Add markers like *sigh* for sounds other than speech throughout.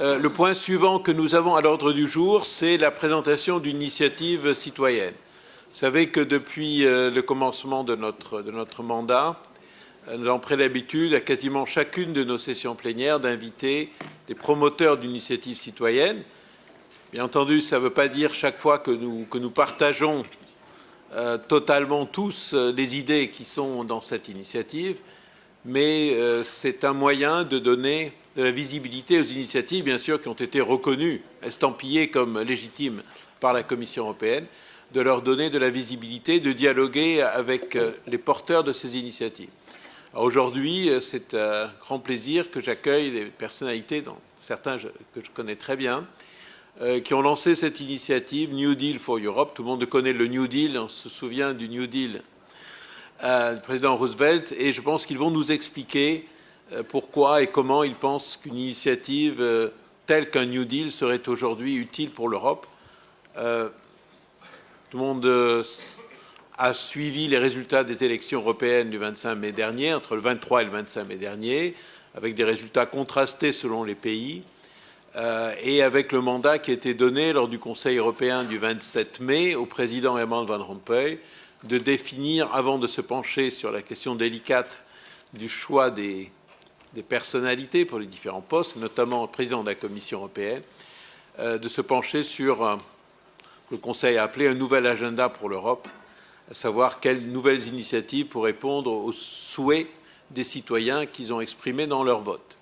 Euh, le point suivant que nous avons à l'ordre du jour, c'est la présentation d'une initiative citoyenne. Vous savez que depuis euh, le commencement de notre, mandat, euh, nous avons pris l'habitude à quasiment chacune de nos sessions plénières d'inviter des promoteurs d'initiatives citoyennes. Bien entendu, ça ne veut pas dire chaque fois que nous partageons totalement tous les idées qui sont dans cette initiative, mais c'est un moyen de donner de la visibilité aux initiatives, bien sûr, qui ont été reconnues, estampillées comme légitimes par la Commission européenne, de leur donner de la visibilité, de dialoguer avec euh, les porteurs de ces initiatives. Aujourd'hui, euh, c'est un grand plaisir que j'accueille des personnalités, dont certains que je connais très bien, euh, qui ont lancé cette initiative New Deal for Europe. Tout le monde connaît le New Deal, on se souvient du New Deal du président Roosevelt, et je pense qu'ils vont nous expliquer pourquoi et comment il pense qu'une initiative euh, telle qu'un New Deal serait aujourd'hui utile pour l'Europe. Euh, tout le monde a suivi les résultats des élections européennes du 25 mai dernier, entre le 23 et le 25 mai dernier, avec des résultats contrastés selon les pays, et avec le mandat qui a été donné lors du Conseil européen du 27 mai au président Herman Van Rompuy de définir, avant de se pencher sur la question délicate du choix des, des personnalités pour les différents postes, notamment le président de la Commission européenne, euh, de se pencher sur euh, le Conseil a appelé un nouvel agenda pour l'Europe, à savoir quelles nouvelles initiatives pour répondre aux souhaits des citoyens qu'ils ont exprimés dans leur vote.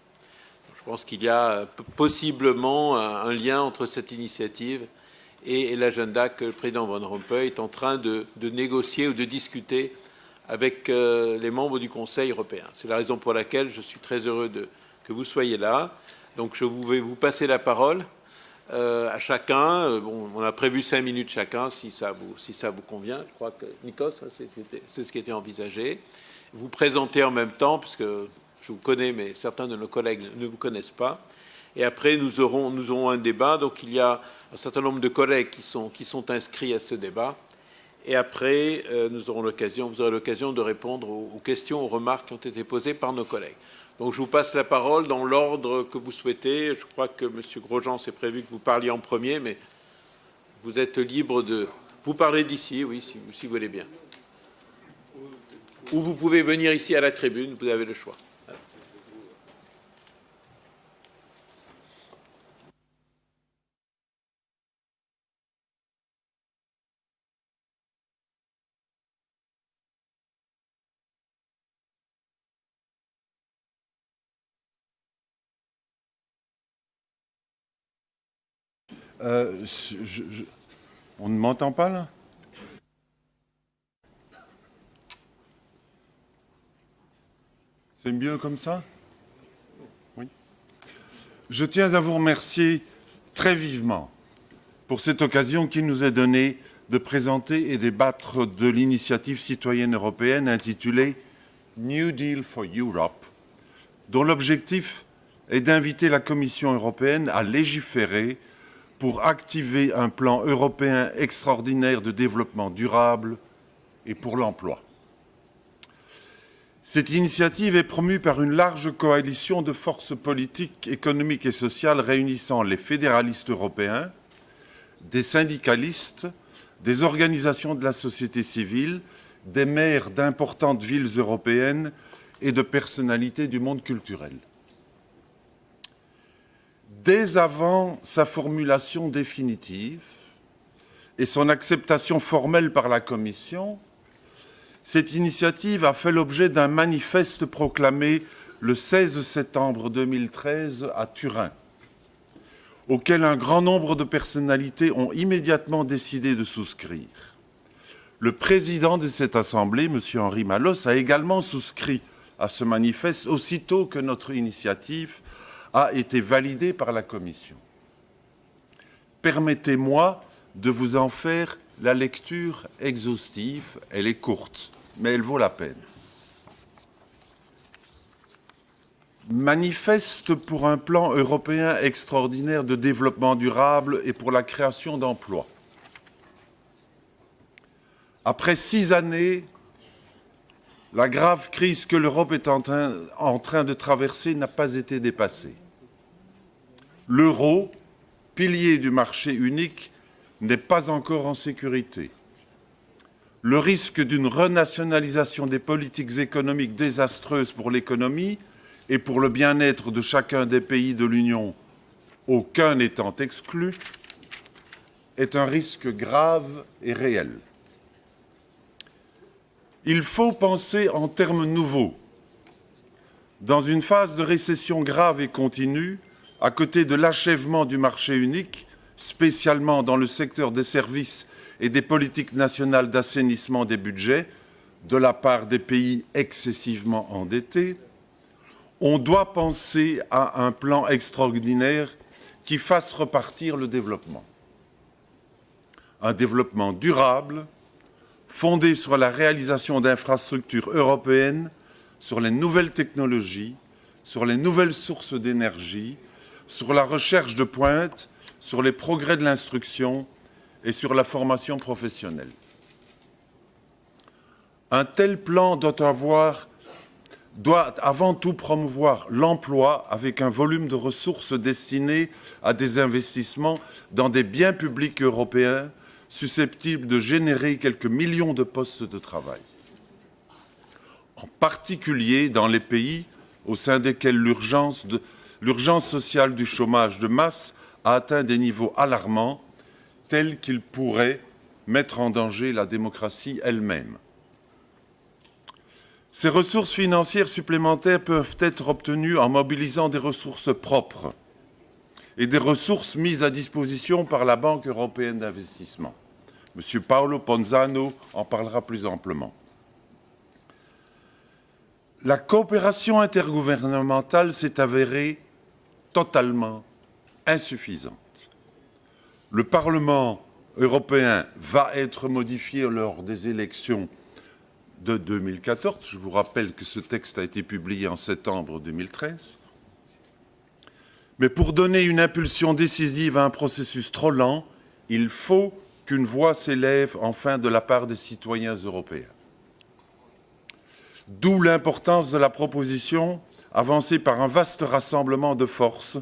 Je pense qu'il y a euh, possiblement un lien entre cette initiative et l'agenda que le président Van Rompuy est en train de, de négocier ou de discuter avec euh, les membres du Conseil européen. C'est la raison pour laquelle je suis très heureux que vous soyez là. Donc je vais vous passer la parole euh, à chacun. Euh, on a prévu cinq minutes chacun, si ça vous, si ça vous convient. Je crois que, Nikos, c'est ce qui était envisagé. Vous présentez en même temps, puisque je vous connais, mais certains de nos collègues ne vous connaissent pas. Et après, nous aurons, nous aurons un débat. Donc il y a un certain nombre de collègues qui sont, qui sont inscrits à ce débat. Et après, euh, nous aurons l'occasion, vous aurez l'occasion de répondre aux, questions, aux remarques qui ont été posées par nos collègues. Donc je vous passe la parole dans l'ordre que vous souhaitez. Je crois que M. Grosjean s'est prévu que vous parliez en premier, mais vous êtes libre de... Vous parlez d'ici, oui, si, si vous voulez bien. Ou vous pouvez venir ici à la tribune, vous avez le choix. Euh, on ne m'entend pas là? C'est mieux comme ça? Oui. Je tiens à vous remercier très vivement pour cette occasion qui nous est donnée de présenter et débattre de l'initiative citoyenne européenne intitulée New Deal for Europe, dont l'objectif est d'inviter la Commission européenne à légiférer pour activer un plan européen extraordinaire de développement durable et pour l'emploi. Cette initiative est promue par une large coalition de forces politiques, économiques et sociales réunissant les fédéralistes européens, des syndicalistes, des organisations de la société civile, des maires d'importantes villes européennes et de personnalités du monde culturel dès avant sa formulation définitive et son acceptation formelle par la Commission, cette initiative a fait l'objet d'un manifeste proclamé le 16 septembre 2013 à Turin, auquel un grand nombre de personnalités ont immédiatement décidé de souscrire. Le président de cette Assemblée, M. Henri Malos, a également souscrit à ce manifeste aussitôt que notre initiative a été validée par la Commission. Permettez-moi de vous en faire la lecture exhaustive. Elle est courte, mais elle vaut la peine. Manifeste pour un plan européen extraordinaire de développement durable et pour la création d'emplois. Après six années, la grave crise que l'Europe est en train, en train de traverser n'a pas été dépassée. L'euro, pilier du marché unique, n'est pas encore en sécurité. Le risque d'une renationalisation des politiques économiques désastreuses pour l'économie et pour le bien-être de chacun des pays de l'Union, aucun n'étant exclu, est un risque grave et réel. Il faut penser en termes nouveaux. Dans une phase de récession grave et continue, à côté de l'achèvement du marché unique, spécialement dans le secteur des services et des politiques nationales d'assainissement des budgets, de la part des pays excessivement endettés, on doit penser à un plan extraordinaire qui fasse repartir le développement. Un développement durable, fondé sur la réalisation d'infrastructures européennes, sur les nouvelles technologies, sur les nouvelles sources d'énergie, sur la recherche de pointe, sur les progrès de l'instruction et sur la formation professionnelle. Un tel plan doit doit avant tout promouvoir l'emploi avec un volume de ressources destinées à des investissements dans des biens publics européens susceptibles de générer quelques millions de postes de travail. En particulier dans les pays au sein desquels l'urgence sociale du chômage de masse a atteint des niveaux alarmants tels qu'ils pourraient mettre en danger la démocratie elle-même. Ces ressources financières supplémentaires peuvent être obtenues en mobilisant des ressources propres et des ressources mises à disposition par la Banque européenne d'investissement. M. Paolo Ponzano en parlera plus amplement. La coopération intergouvernementale s'est avérée totalement insuffisante. Le Parlement européen va être modifié lors des élections de 2014. Je vous rappelle que ce texte a été publié en septembre 2013. Mais pour donner une impulsion décisive à un processus trop lent, il faut qu'une voix s'élève enfin de la part des citoyens européens. D'où l'importance de la proposition avancée par un vaste rassemblement de forces,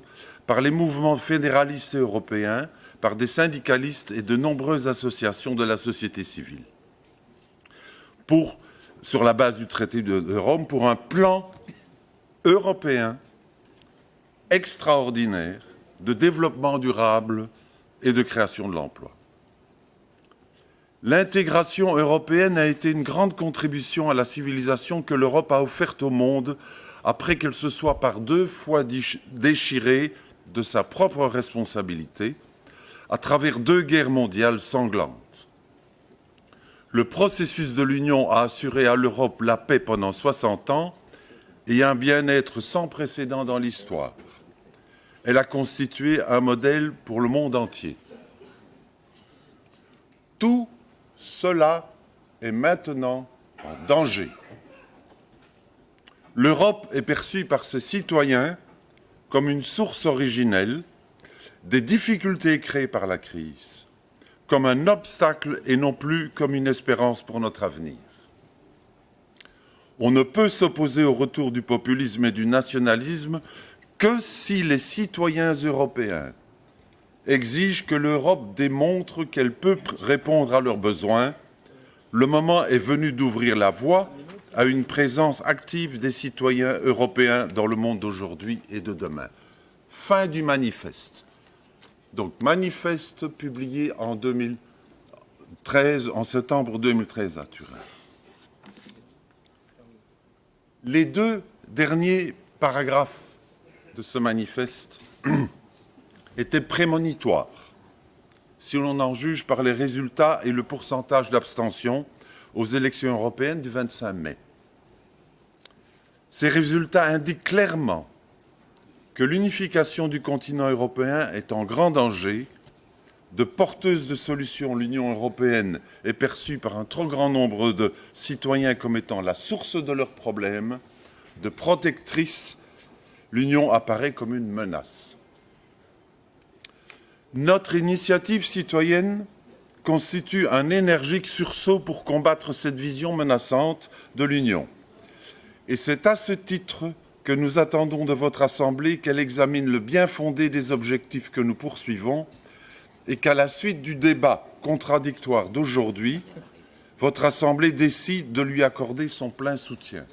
par les mouvements fédéralistes européens, par des syndicalistes et de nombreuses associations de la société civile. Pour sur la base du traité de, Rome pour un plan européen extraordinaire de développement durable et de création de l'emploi. L'intégration européenne a été une grande contribution à la civilisation que l'Europe a offerte au monde après qu'elle se soit par deux fois déchirée de sa propre responsabilité à travers deux guerres mondiales sanglantes. Le processus de l'Union a assuré à l'Europe la paix pendant 60 ans et un bien-être sans précédent dans l'histoire. Elle a constitué un modèle pour le monde entier. Tout cela est maintenant en danger. L'Europe est perçue par ses citoyens comme une source originelle des difficultés créées par la crise comme un obstacle et non plus comme une espérance pour notre avenir. On ne peut s'opposer au retour du populisme et du nationalisme que si les citoyens européens exigent que l'Europe démontre qu'elle peut répondre à leurs besoins. Le moment est venu d'ouvrir la voie à une présence active des citoyens européens dans le monde d'aujourd'hui et de demain. Fin du manifeste donc manifeste publié en 2013, en septembre 2013 à Turin. Les deux derniers paragraphes de ce manifeste *clears throat* étaient prémonitoires, si l'on en juge par les résultats et le pourcentage d'abstention aux élections européennes du 25 mai. Ces résultats indiquent clairement que l'unification du continent européen est en grand danger. De porteuse de solutions, l'Union européenne est perçue par un trop grand nombre de citoyens comme étant la source de leurs problèmes. De protectrice, l'Union apparaît comme une menace. Notre initiative citoyenne constitue un énergique sursaut pour combattre cette vision menaçante de l'Union. Et c'est à ce titre que nous attendons de votre Assemblée qu'elle examine le bien fondé des objectifs que nous poursuivons et qu'à la suite du débat contradictoire d'aujourd'hui, votre Assemblée décide de lui accorder son plein soutien.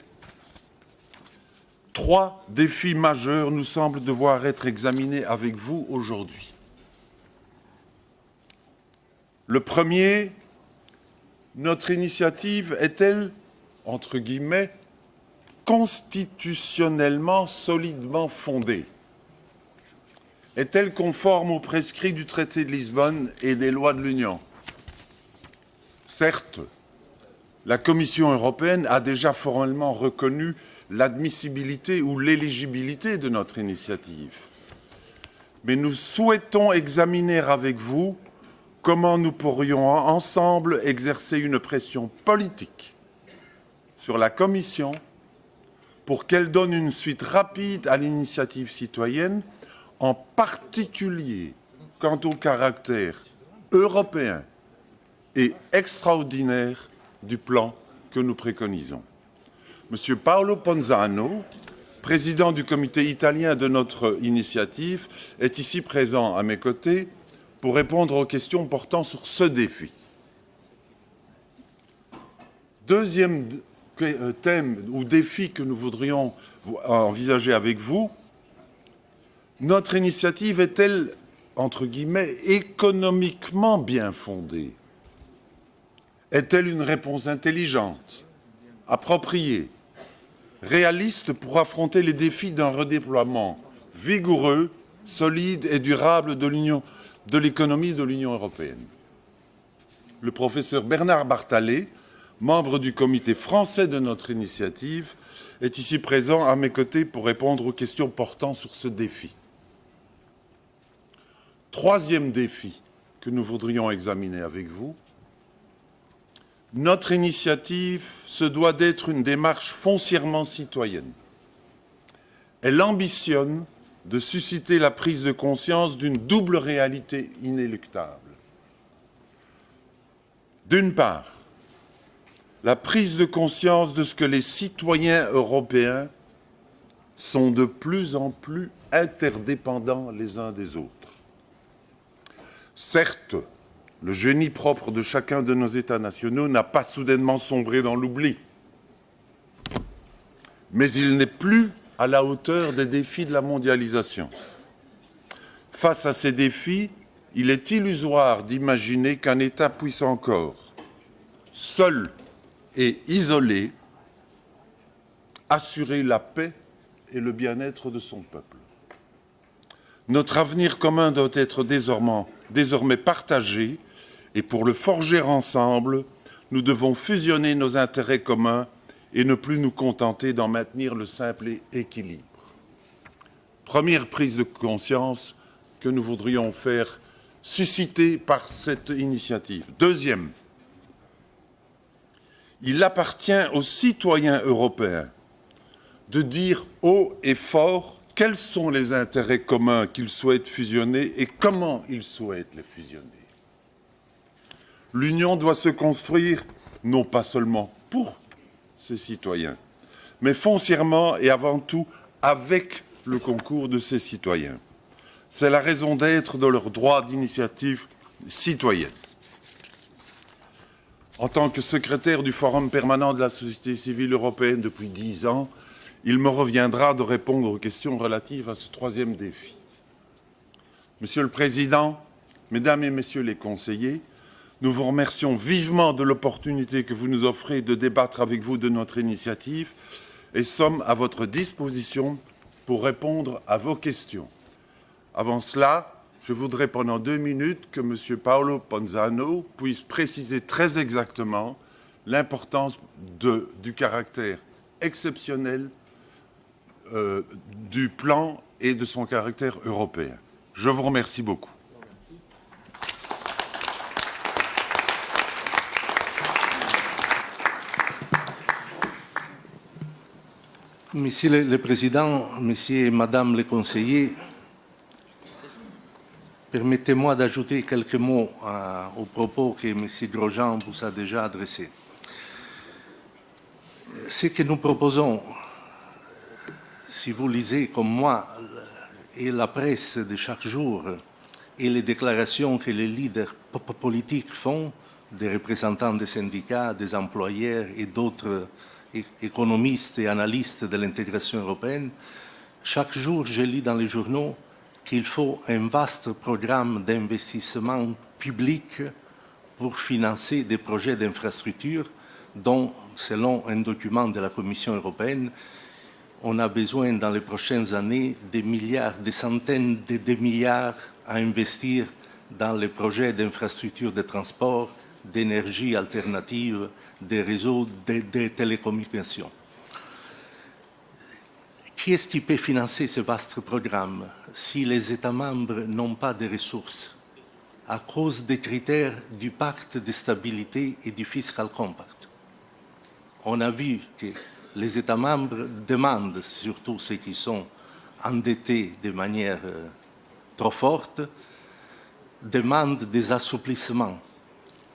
Trois défis majeurs nous semblent devoir être examinés avec vous aujourd'hui. Le premier, notre initiative est-elle, entre guillemets, constitutionnellement solidement fondée Est-elle conforme aux prescrits du traité de Lisbonne et des lois de l'Union? Certes, la Commission européenne a déjà formellement reconnu l'admissibilité ou l'éligibilité de notre initiative. Mais nous souhaitons examiner avec vous comment nous pourrions ensemble exercer une pression politique sur la Commission pour qu'elle donne une suite rapide à l'initiative citoyenne, en particulier quant au caractère européen et extraordinaire du plan que nous préconisons. Monsieur Paolo Ponzano, président du comité italien de notre initiative, est ici présent à mes côtés pour répondre aux questions portant sur ce défi. Deuxième euh, thème ou défi que nous voudrions envisager avec vous, notre initiative est-elle, entre guillemets, économiquement bien fondée? Est-elle une réponse intelligente, appropriée, réaliste pour affronter les défis d'un redéploiement vigoureux, solide et durable de l'économie de l'Union européenne? Le professeur Bernard Bartalet, membre du comité français de notre initiative, est ici présent à mes côtés pour répondre aux questions portant sur ce défi. Troisième défi que nous voudrions examiner avec vous, notre initiative se doit d'être une démarche foncièrement citoyenne. Elle ambitionne de susciter la prise de conscience d'une double réalité inéluctable. D'une part, la prise de conscience de ce que les citoyens européens sont de plus en plus interdépendants les uns des autres. Certes, le génie propre de chacun de nos États nationaux n'a pas soudainement sombré dans l'oubli, mais il n'est plus à la hauteur des défis de la mondialisation. Face à ces défis, il est illusoire d'imaginer qu'un État puisse encore, seul et isolé, assurer la paix et le bien-être de son peuple. Notre avenir commun doit être désormais, désormais partagé et pour le forger ensemble, nous devons fusionner nos intérêts communs et ne plus nous contenter d'en maintenir le simple équilibre. Première prise de conscience que nous voudrions faire susciter par cette initiative. Deuxième, il appartient aux citoyens européens de dire haut et fort quels sont les intérêts communs qu'ils souhaitent fusionner et comment ils souhaitent les fusionner. L'Union doit se construire non pas seulement pour ses citoyens, mais foncièrement et avant tout avec le concours de ses citoyens. C'est la raison d'être de leur droit d'initiative citoyenne. En tant que secrétaire du Forum permanent de la société civile européenne depuis dix ans, il me reviendra de répondre aux questions relatives à ce troisième défi. Monsieur le Président, Mesdames et Messieurs les conseillers, nous vous remercions vivement de l'opportunité que vous nous offrez de débattre avec vous de notre initiative et sommes à votre disposition pour répondre à vos questions. Avant cela, je voudrais pendant deux minutes que M. Paolo Ponzano puisse préciser très exactement l'importance du caractère exceptionnel euh, du plan et de son caractère européen. Je vous remercie beaucoup. Et Madame les conseillers, Permettez-moi d'ajouter quelques mots euh, aux propos que M. Grosjean vous a déjà adressés. Ce que nous proposons, si vous lisez comme moi et la presse de chaque jour et les déclarations que les leaders politiques font, des représentants des syndicats, des employeurs et d'autres économistes et analystes de l'intégration européenne, chaque jour je lis dans les journaux qu'il faut un vaste programme d'investissement public pour financer des projets d'infrastructure dont, selon un document de la Commission européenne, on a besoin dans les prochaines années des milliards, des centaines de, milliards à investir dans les projets d'infrastructures de transport, d'énergie alternative, des réseaux de, télécommunications. Qui est-ce qui peut financer ce vaste programme si les États membres n'ont pas de ressources à cause des critères du pacte de stabilité et du fiscal compact? On a vu que les États membres demandent, surtout ceux qui sont endettés de manière euh, trop forte, demandent des assouplissements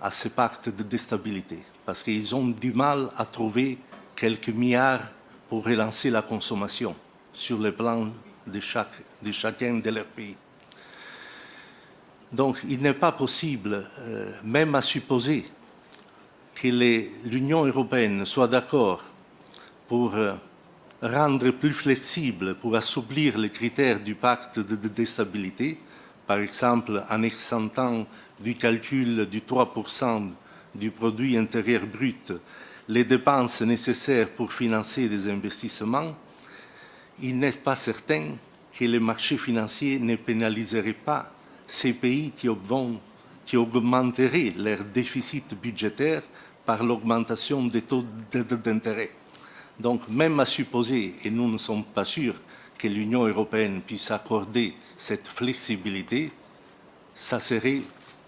à ce pacte de déstabilité, parce qu'ils ont du mal à trouver quelques milliards pour relancer la consommation sur le plan de, de chacun de leurs pays. Donc il n'est pas possible, euh, même à supposer que l'Union européenne soit d'accord pour euh, rendre plus flexible, pour assouplir les critères du pacte de, déstabilité, par exemple en exemptant du calcul du 3% du produit intérieur brut les dépenses nécessaires pour financer des investissements, il n'est pas certain que les marchés financiers ne pénaliseraient pas ces pays qui, augmenteraient leur déficit budgétaire par l'augmentation des taux d'intérêt. Donc, même à supposer, et nous ne sommes pas sûrs que l'Union européenne puisse accorder cette flexibilité, ça serait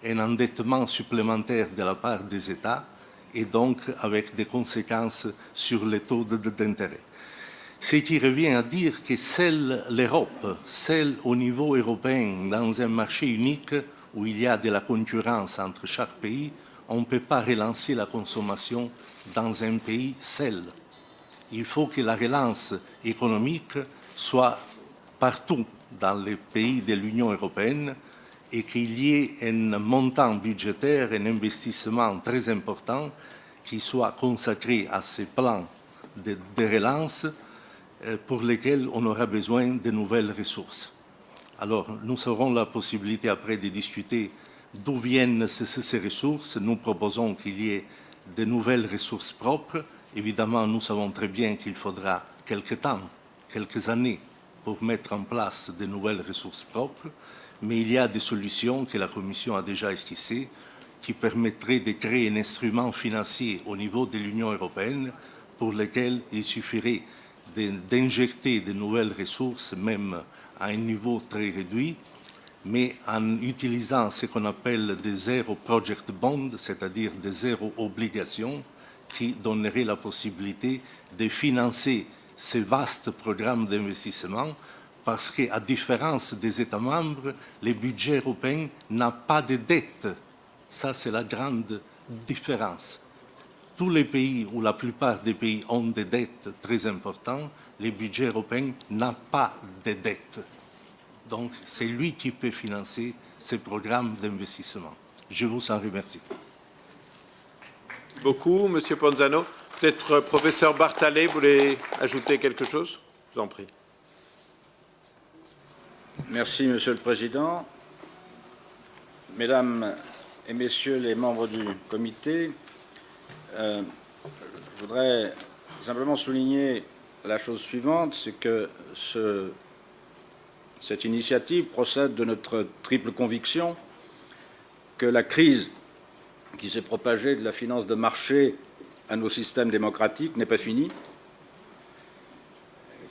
un endettement supplémentaire de la part des États et donc avec des conséquences sur les taux d'intérêt. Ce qui revient à dire que seule l'Europe, seule au niveau européen, dans un marché unique où il y a de la concurrence entre chaque pays, on ne peut pas relancer la consommation dans un pays seul il faut que la relance économique soit partout dans les pays de l'Union européenne et qu'il y ait un montant budgétaire, un investissement très important qui soit consacré à ces plans de, relance euh, pour lesquels on aura besoin de nouvelles ressources. Alors, nous aurons la possibilité après de discuter d'où viennent ces ressources. Nous proposons qu'il y ait de nouvelles ressources propres Évidemment, nous savons très bien qu'il faudra quelques temps, quelques années pour mettre en place de nouvelles ressources propres, mais il y a des solutions que la Commission a déjà esquissées qui permettraient de créer un instrument financier au niveau de l'Union européenne pour lequel il suffirait d'injecter de nouvelles ressources, même à un niveau très réduit, mais en utilisant ce qu'on appelle des zéro project bonds, c'est-à-dire des zéro obligations, qui donnerait la possibilité de financer ce vaste programme d'investissement parce qu'à différence des États membres, le budget européen n'a pas de dette. Ça, c'est la grande différence. Tous les pays, ou la plupart des pays, ont des dettes très importantes. Le budget européen n'a pas de dette. Donc, c'est lui qui peut financer ce programme d'investissement. Je vous en remercie beaucoup, Monsieur Ponzano. Peut-être euh, professeur Barthalet voulez ajouter quelque chose? Je vous en prie. Merci, Monsieur le Président. Mesdames et Messieurs les membres du comité, euh, je voudrais simplement souligner la chose suivante, c'est que cette initiative procède de notre triple conviction que la crise qui s'est propagé de la finance de marché à nos systèmes démocratiques n'est pas fini,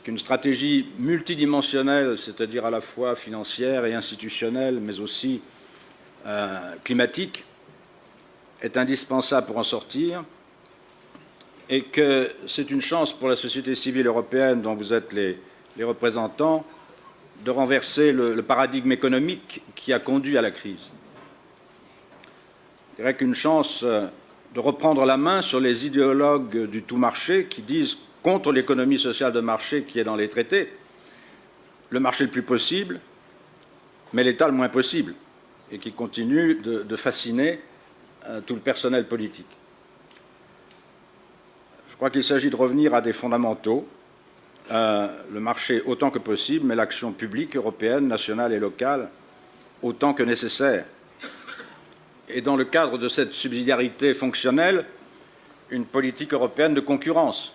qu'une stratégie multidimensionnelle, c'est-à-dire à la fois financière et institutionnelle, mais aussi euh, climatique, est indispensable pour en sortir, et que c'est une chance pour la société civile européenne dont vous êtes les, représentants de renverser le paradigme économique qui a conduit à la crise. Qu'une chance euh, de reprendre la main sur les idéologues du tout marché qui disent contre l'économie sociale de marché qui est dans les traités, le marché le plus possible, mais l'État le moins possible, et qui continue de, fasciner euh, tout le personnel politique. Je crois qu'il s'agit de revenir à des fondamentaux, euh, le marché autant que possible, mais l'action publique européenne, nationale et locale autant que nécessaire. Et dans le cadre de cette subsidiarité fonctionnelle, une politique européenne de concurrence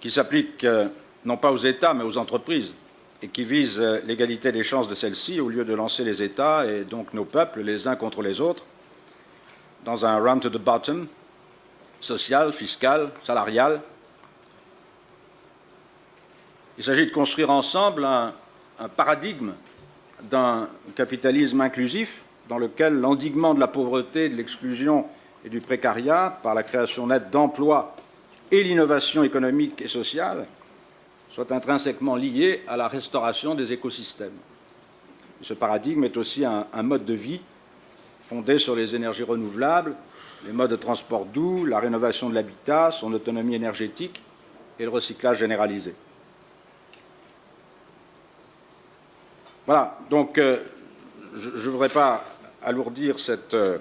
qui s'applique euh, non pas aux États mais aux entreprises et qui vise euh, l'égalité des chances de celles-ci au lieu de lancer les États et donc nos peuples les uns contre les autres dans un run to the bottom social, fiscal, salarial. Il s'agit de construire ensemble un, un paradigme d'un capitalisme inclusif dans lequel l'endiguement de la pauvreté, de l'exclusion et du précariat par la création nette d'emplois et l'innovation économique et sociale soient intrinsèquement liés à la restauration des écosystèmes. Ce paradigme est aussi un, mode de vie fondé sur les énergies renouvelables, les modes de transport doux, la rénovation de l'habitat, son autonomie énergétique et le recyclage généralisé. Voilà, donc euh, je ne voudrais pas alourdir cette, euh,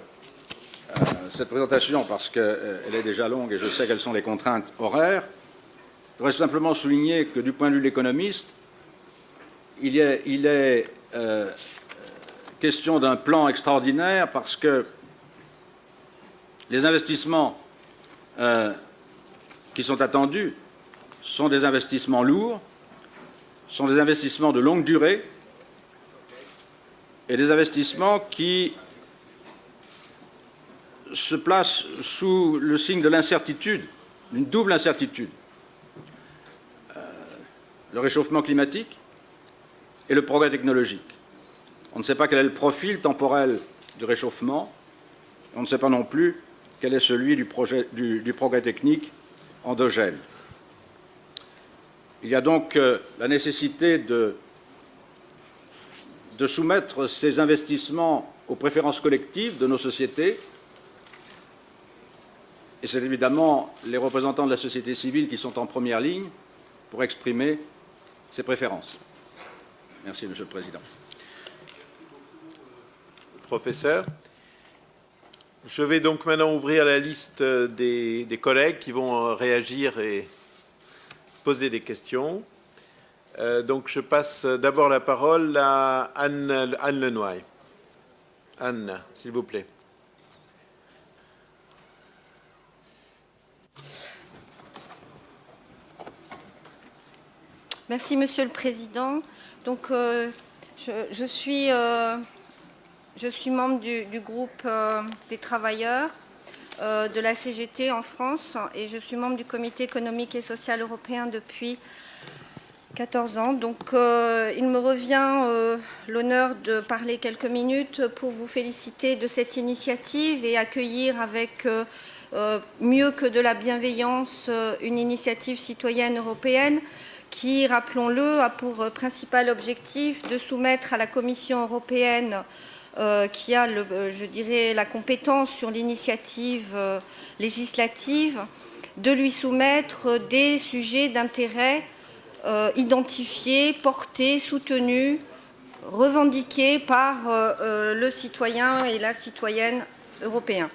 cette présentation parce qu'elle est déjà longue et je sais quelles sont les contraintes horaires. Je voudrais simplement souligner que du point de vue de l'économiste, il est, il est question d'un plan extraordinaire parce que les investissements qui sont attendus sont des investissements lourds, sont des investissements de longue durée, et des investissements qui se placent sous le signe de l'incertitude, d'une double incertitude. Euh, le réchauffement climatique et le progrès technologique. On ne sait pas quel est le profil temporel du réchauffement, on ne sait pas non plus quel est celui du, progrès technique endogène. Il y a donc euh, la nécessité de soumettre ces investissements aux préférences collectives de nos sociétés. Et c'est évidemment les représentants de la société civile qui sont en première ligne pour exprimer ces préférences. Merci, Monsieur le Président. Professeur, je vais donc maintenant ouvrir la liste des, collègues qui vont réagir et poser des questions. Euh, donc je passe d'abord la parole à Anne Lenoy. Anne, s'il vous plaît. Merci, Monsieur le Président. Euh, je, suis, euh, je, suis, membre du, groupe des travailleurs de la CGT en France et je suis membre du Comité économique et social européen depuis 14 ans. Donc, euh, il me revient euh, l'honneur de parler quelques minutes pour vous féliciter de cette initiative et accueillir avec euh, mieux que de la bienveillance une initiative citoyenne européenne qui, rappelons-le, a pour principal objectif de soumettre à la Commission européenne qui a, le, je dirais, la compétence sur l'initiative législative, de lui soumettre des sujets d'intérêt euh, identifiés, portés, soutenus, revendiqués par euh, euh, le citoyen et la citoyenne européen.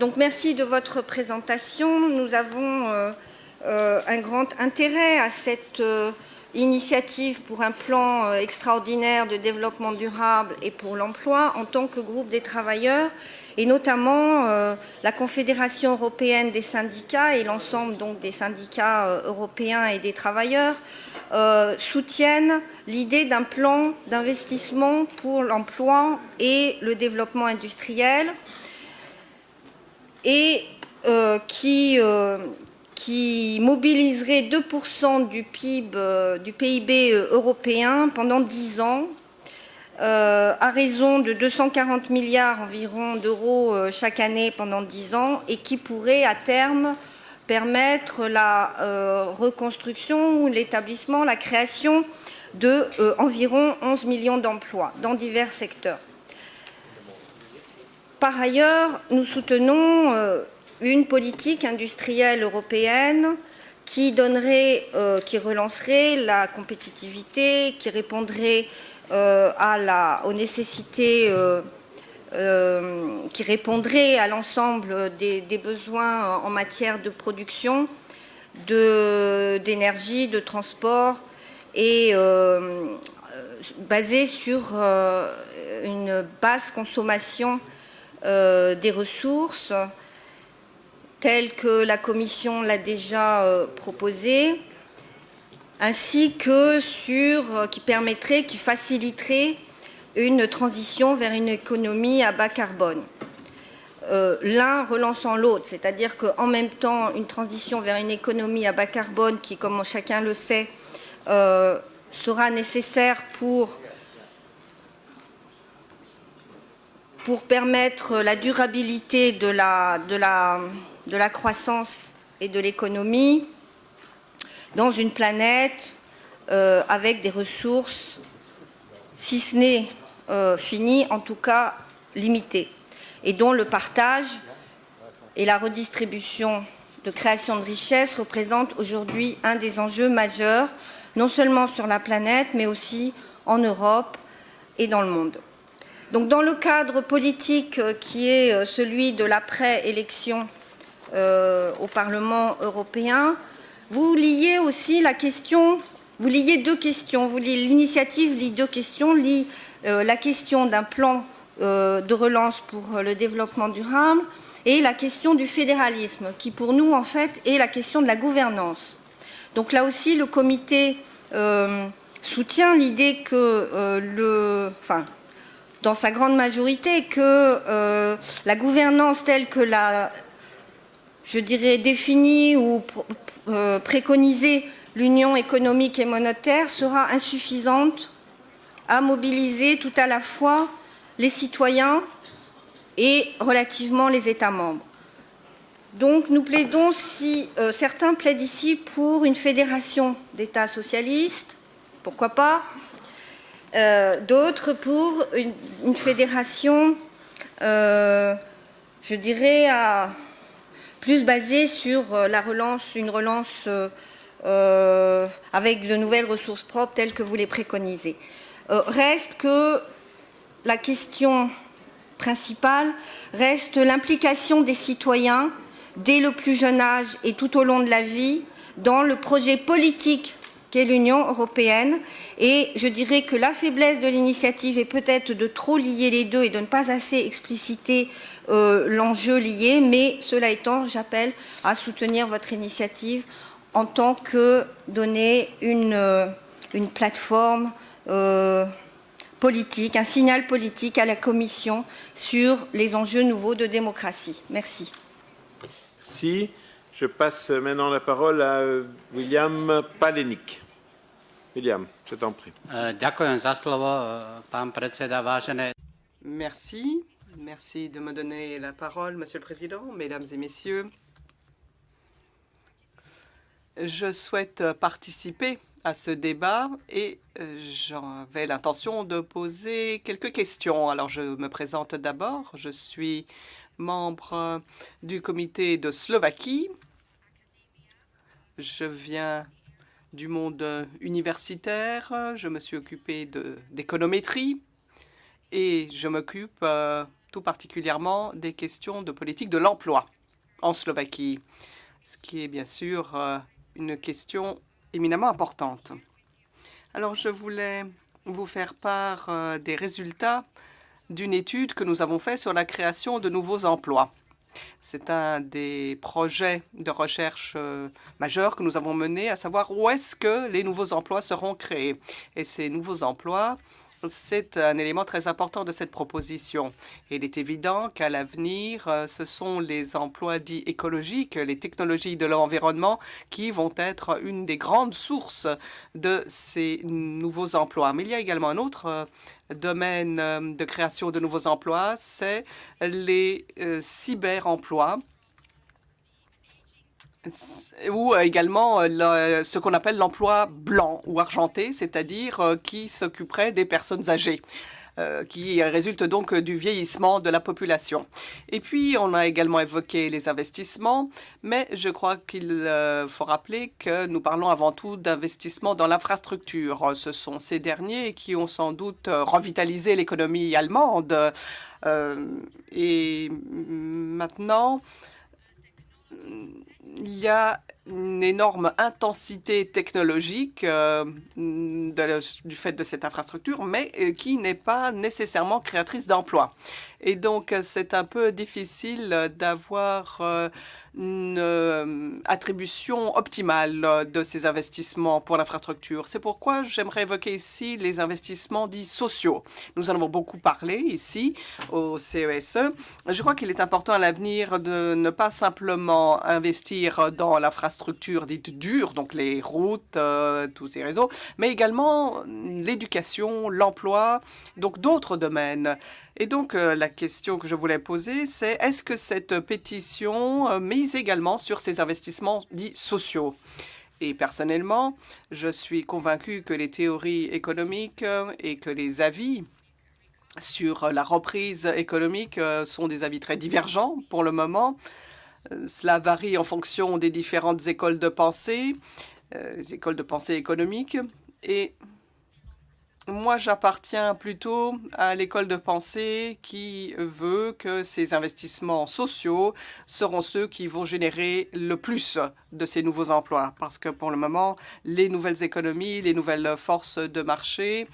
donc merci de votre présentation. Nous avons un grand intérêt à cette initiative pour un plan extraordinaire de développement durable et pour l'emploi en tant que groupe des travailleurs et notamment euh, la Confédération européenne des syndicats et l'ensemble des syndicats euh, européens et des travailleurs euh, soutiennent l'idée d'un plan d'investissement pour l'emploi et le développement industriel et qui, qui, mobiliserait 2% du PIB, du PIB européen pendant 10 ans euh, à raison de 240 milliards environ d'euros euh, chaque année pendant 10 ans et qui pourrait à terme permettre la euh, reconstruction ou l'établissement, la création de environ 11 millions d'emplois dans divers secteurs. Par ailleurs, nous soutenons une politique industrielle européenne qui donnerait, qui relancerait la compétitivité, qui répondrait à la, aux nécessités qui répondrait à l'ensemble des, besoins en matière de production, d'énergie, de, de, transport et euh, basé sur euh, une basse consommation euh, des ressources telle que la Commission l'a déjà euh, proposé, ainsi que sur, qui permettrait, qui faciliterait une transition vers une économie à bas carbone. Euh, l'un relançant l'autre, c'est-à-dire qu'en même temps, une transition vers une économie à bas carbone qui, comme chacun le sait, euh, sera nécessaire pour, pour permettre la durabilité de la, de la, de la croissance et de l'économie dans une planète euh, avec des ressources, si ce n'est euh, finies, en tout cas limitées et dont le partage et la redistribution de création de richesses représentent aujourd'hui un des enjeux majeurs, non seulement sur la planète, mais aussi en Europe et dans le monde. Donc, dans le cadre politique euh, qui est euh, celui de l'après-élection euh, au Parlement européen, vous liez aussi la question, vous liez deux questions, l'initiative lie deux questions, lie euh, la question d'un plan euh, de relance pour le développement durable et la question du fédéralisme, qui pour nous, en fait, est la question de la gouvernance. Donc là aussi, le comité soutient l'idée que. Enfin, dans sa grande majorité, que la gouvernance telle que la, je dirais, définie ou euh, préconisée l'Union économique et monétaire sera insuffisante à mobiliser tout à la fois les citoyens et relativement les États membres. Donc nous plaidons, si euh, certains plaident ici pour une fédération d'États socialistes, pourquoi pas, euh, d'autres pour une, fédération, je dirais, à, plus basée sur euh, la relance, une relance euh, avec de nouvelles ressources propres telles que vous les préconisez. reste que la question principale reste l'implication des citoyens dès le plus jeune âge et tout au long de la vie dans le projet politique qu'est l'Union européenne. Et je dirais que la faiblesse de l'initiative est peut-être de trop lier les deux et de ne pas assez expliciter euh, l'enjeu lié. Mais cela étant, j'appelle à soutenir votre initiative en tant que donner une, euh, une plateforme euh, politique, un signal politique à la Commission sur les enjeux nouveaux de démocratie. Merci. Merci. Je passe maintenant la parole à William Palenik. William, je t'en prie. Merci. Merci de me donner la parole, Monsieur le Président, Mesdames et Messieurs. Je souhaite participer à ce débat et euh, j'avais l'intention de poser quelques questions. Alors, je me présente d'abord. Je suis membre du comité de Slovaquie. Je viens du monde universitaire. Je me suis occupé d'économétrie et je m'occupe euh, tout particulièrement des questions de politique de l'emploi en Slovaquie, ce qui est bien sûr euh, une question éminemment importante. Alors, je voulais vous faire part euh, des résultats d'une étude que nous avons faite sur la création de nouveaux emplois. C'est un des projets de recherche euh, majeurs que nous avons menés, à savoir où est-ce que les nouveaux emplois seront créés. Et ces nouveaux emplois c'est un élément très important de cette proposition. il est évident qu'à l'avenir, euh, ce sont les emplois dits écologiques, les technologies de l'environnement qui vont être une des grandes sources de ces nouveaux emplois. Mais il y a également un autre euh, domaine euh, de création de nouveaux emplois, c'est les cyberemplois ou également ce qu'on appelle l'emploi blanc ou argenté, c'est-à-dire qui s'occuperait des personnes âgées. Euh, qui résulte donc du vieillissement de la population. Et puis, on a également évoqué les investissements, mais je crois qu'il euh, faut rappeler que nous parlons avant tout d'investissements dans l'infrastructure. Ce sont ces derniers qui ont sans doute revitalisé l'économie allemande. Euh, et maintenant, il y a une énorme intensité technologique euh, du fait de cette infrastructure, mais euh, qui n'est pas nécessairement créatrice d'emplois. Et donc, c'est un peu difficile d'avoir euh, une euh, attribution optimale de ces investissements pour l'infrastructure. C'est pourquoi j'aimerais évoquer ici les investissements dits sociaux. Nous en avons beaucoup parlé ici au CESE. E. Je crois qu'il est important à l'avenir de ne pas simplement investir dans l'infrastructure dite dure, donc les routes, euh, tous ces réseaux, mais également l'éducation, l'emploi, donc d'autres domaines. Et donc, euh, la question que je voulais poser, c'est est-ce que cette pétition euh, mise également sur ces investissements dits sociaux? Et personnellement, je suis convaincu que les théories économiques et que les avis sur la reprise économique sont des avis très divergents pour le moment. Cela varie en fonction des différentes écoles de pensée, les écoles de pensée économiques. Et moi, j'appartiens plutôt à l'école de pensée qui veut que ces investissements sociaux seront ceux qui vont générer le plus de ces nouveaux emplois. Parce que pour le moment, les nouvelles économies, les nouvelles forces de marché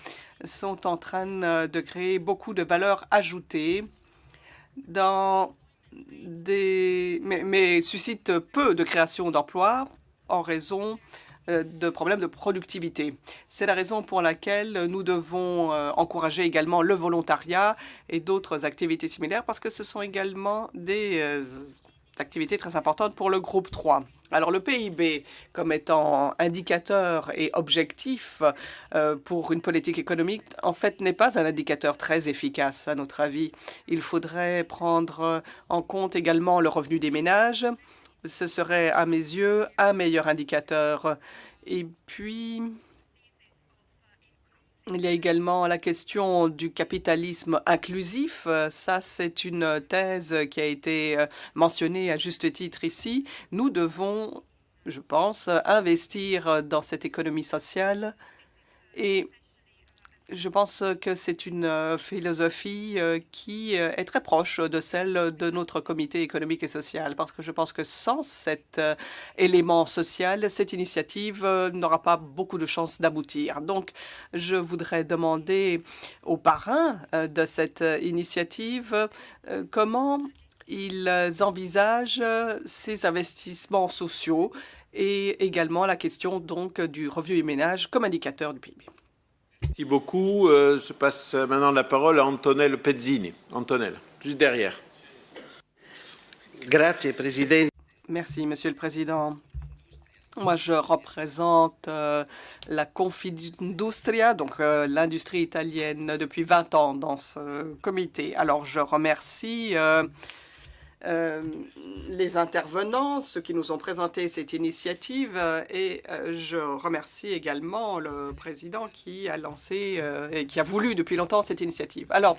sont en train de créer beaucoup de valeur ajoutée dans mais, suscitent peu de création d'emplois en raison euh, de problèmes de productivité. C'est la raison pour laquelle nous devons euh, encourager également le volontariat et d'autres activités similaires parce que ce sont également des euh, activités très importantes pour le groupe 3. Alors le PIB comme étant indicateur et objectif pour une politique économique, en fait, n'est pas un indicateur très efficace à notre avis. Il faudrait prendre en compte également le revenu des ménages, ce serait, à mes yeux, un meilleur indicateur. Et puis, il y a également la question du capitalisme inclusif. Ça, c'est une thèse qui a été euh, mentionnée à juste titre ici. Nous devons, je pense, investir dans cette économie sociale et je pense que c'est une euh, philosophie euh, qui euh, est très proche de celle de notre comité économique et social, parce que je pense que sans cet élément social, cette initiative n'aura pas beaucoup de chances d'aboutir. Donc, je voudrais demander aux parrains de cette initiative comment ils envisagent ces investissements sociaux et également la question donc du revenu et ménage comme indicateur du PIB. Merci beaucoup. Euh, je passe maintenant la parole à Antonello Pezzini. Antonello, juste derrière. Merci, Monsieur le Président. Moi, je représente euh, la Confindustria, donc euh, l'industrie italienne, depuis 20 ans dans ce comité. Alors, je remercie euh, les intervenants, ceux qui nous ont présenté cette initiative euh, et euh, je remercie également le président qui a lancé et qui a voulu depuis longtemps cette initiative. Alors,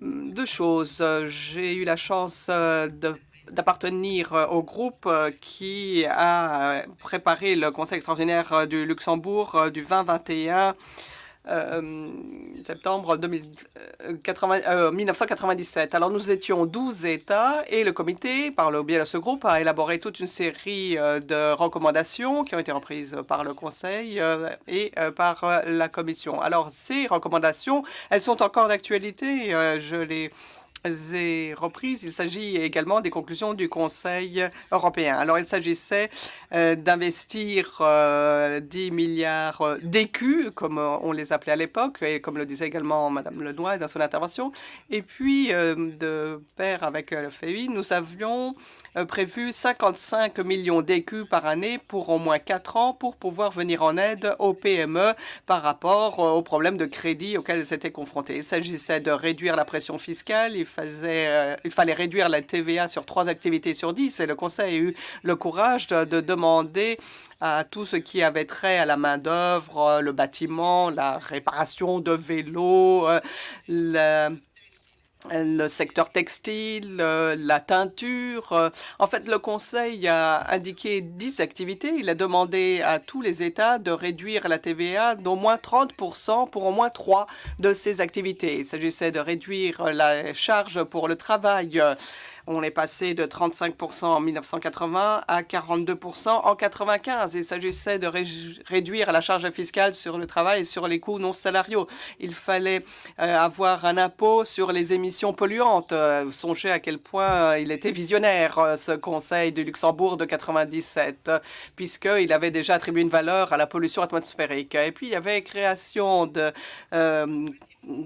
deux choses. J'ai eu la chance d'appartenir au groupe qui a préparé le Conseil extraordinaire du Luxembourg du 20-21 euh, septembre 1997. Euh, Alors nous étions 12 États et le comité, par le biais de ce groupe, a élaboré toute une série euh, de recommandations qui ont été reprises par le Conseil et par la Commission. Alors ces recommandations, elles sont encore d'actualité. Je les et reprises. Il s'agit également des conclusions du Conseil européen. Alors, il s'agissait euh, d'investir 10 euh, milliards d'écus, comme on les appelait à l'époque, et comme le disait également Mme Lenoir dans son intervention. Et puis, euh, de pair avec le FEI, nous avions prévu 55 millions d'écus par année pour au moins 4 ans pour pouvoir venir en aide aux PME par rapport aux problèmes de crédit auxquels elles étaient confrontées. Il s'agissait de réduire la pression fiscale, faisait, il fallait réduire la TVA sur trois activités sur dix et le Conseil a eu le courage de, de demander à tout ce qui avait trait à la main-d'œuvre, le bâtiment, la réparation de vélos, le, le secteur textile, la teinture. En fait, le Conseil a indiqué 10 activités. Il a demandé à tous les États de réduire la TVA d'au moins 30% pour au moins trois de ces activités. Il s'agissait de réduire la charge pour le travail, on est passé de 35 en 1980 à 42 en 95. Il s'agissait de réduire la charge fiscale sur le travail et sur les coûts non salariaux. Il fallait euh, avoir un impôt sur les émissions polluantes. Euh, songez à quel point euh, il était visionnaire, ce Conseil du Luxembourg de 97, puisqu'il avait déjà attribué une valeur à la pollution atmosphérique. Et puis, il y avait création de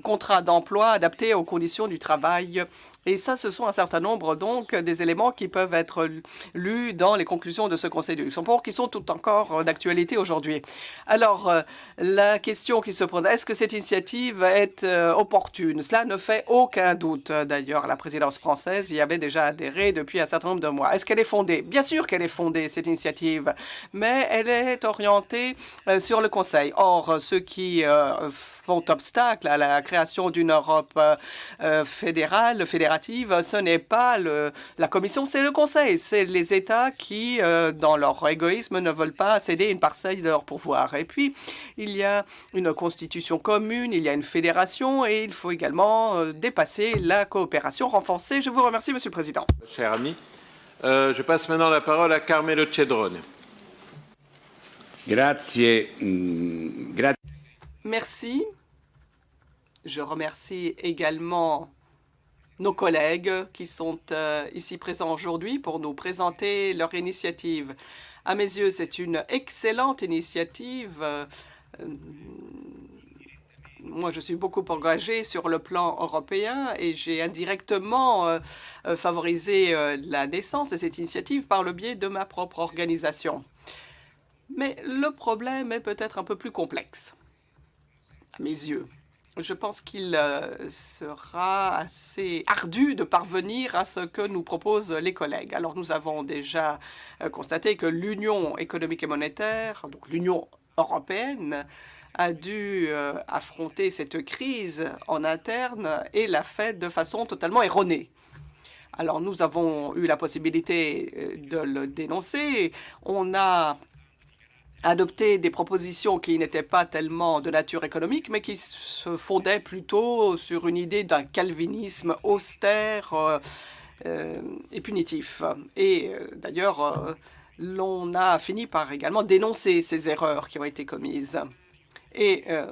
contrats d'emploi adaptés aux conditions du travail et ça, ce sont un certain nombre donc des éléments qui peuvent être lus dans les conclusions de ce Conseil du Luxembourg qui sont tout encore d'actualité aujourd'hui. Alors, euh, la question qui se pose, est-ce que cette initiative est euh, opportune? Cela ne fait aucun doute. D'ailleurs, la présidence française y avait déjà adhéré depuis un certain nombre de mois. Est-ce qu'elle est fondée? Bien sûr qu'elle est fondée, cette initiative, mais elle est orientée euh, sur le Conseil. Or, ceux qui font obstacle à la création d'une Europe fédérale, fédérale, ce n'est pas le, la Commission, c'est le Conseil. C'est les États qui, euh, dans leur égoïsme, ne veulent pas céder une parcelle de leur pouvoir. Et puis, il y a une constitution commune, il y a une fédération et il faut également euh, dépasser la coopération renforcée. Je vous remercie, Monsieur le Président. Cher ami, euh, je passe maintenant la parole à Carmelo Cedrone. Grazie. Mm, Merci. Je remercie également nos collègues qui sont euh, ici présents aujourd'hui pour nous présenter leur initiative. À mes yeux, c'est une excellente initiative. Euh, moi, je suis beaucoup engagé sur le plan européen et j'ai indirectement euh, favorisé la naissance de cette initiative par le biais de ma propre organisation. Mais le problème est peut-être un peu plus complexe, à mes yeux je pense qu'il euh, sera assez ardu de parvenir à ce que nous proposent les collègues. Alors, nous avons déjà euh, constaté que l'Union économique et monétaire, donc l'Union européenne, a dû euh, affronter cette crise en interne et l'a fait de façon totalement erronée. Alors, nous avons eu la possibilité de le dénoncer. On a adopter des propositions qui n'étaient pas tellement de nature économique, mais qui se fondaient plutôt sur une idée d'un calvinisme austère euh, euh, et punitif. Et euh, d'ailleurs, l'on a fini par également dénoncer ces erreurs qui ont été commises. Et euh,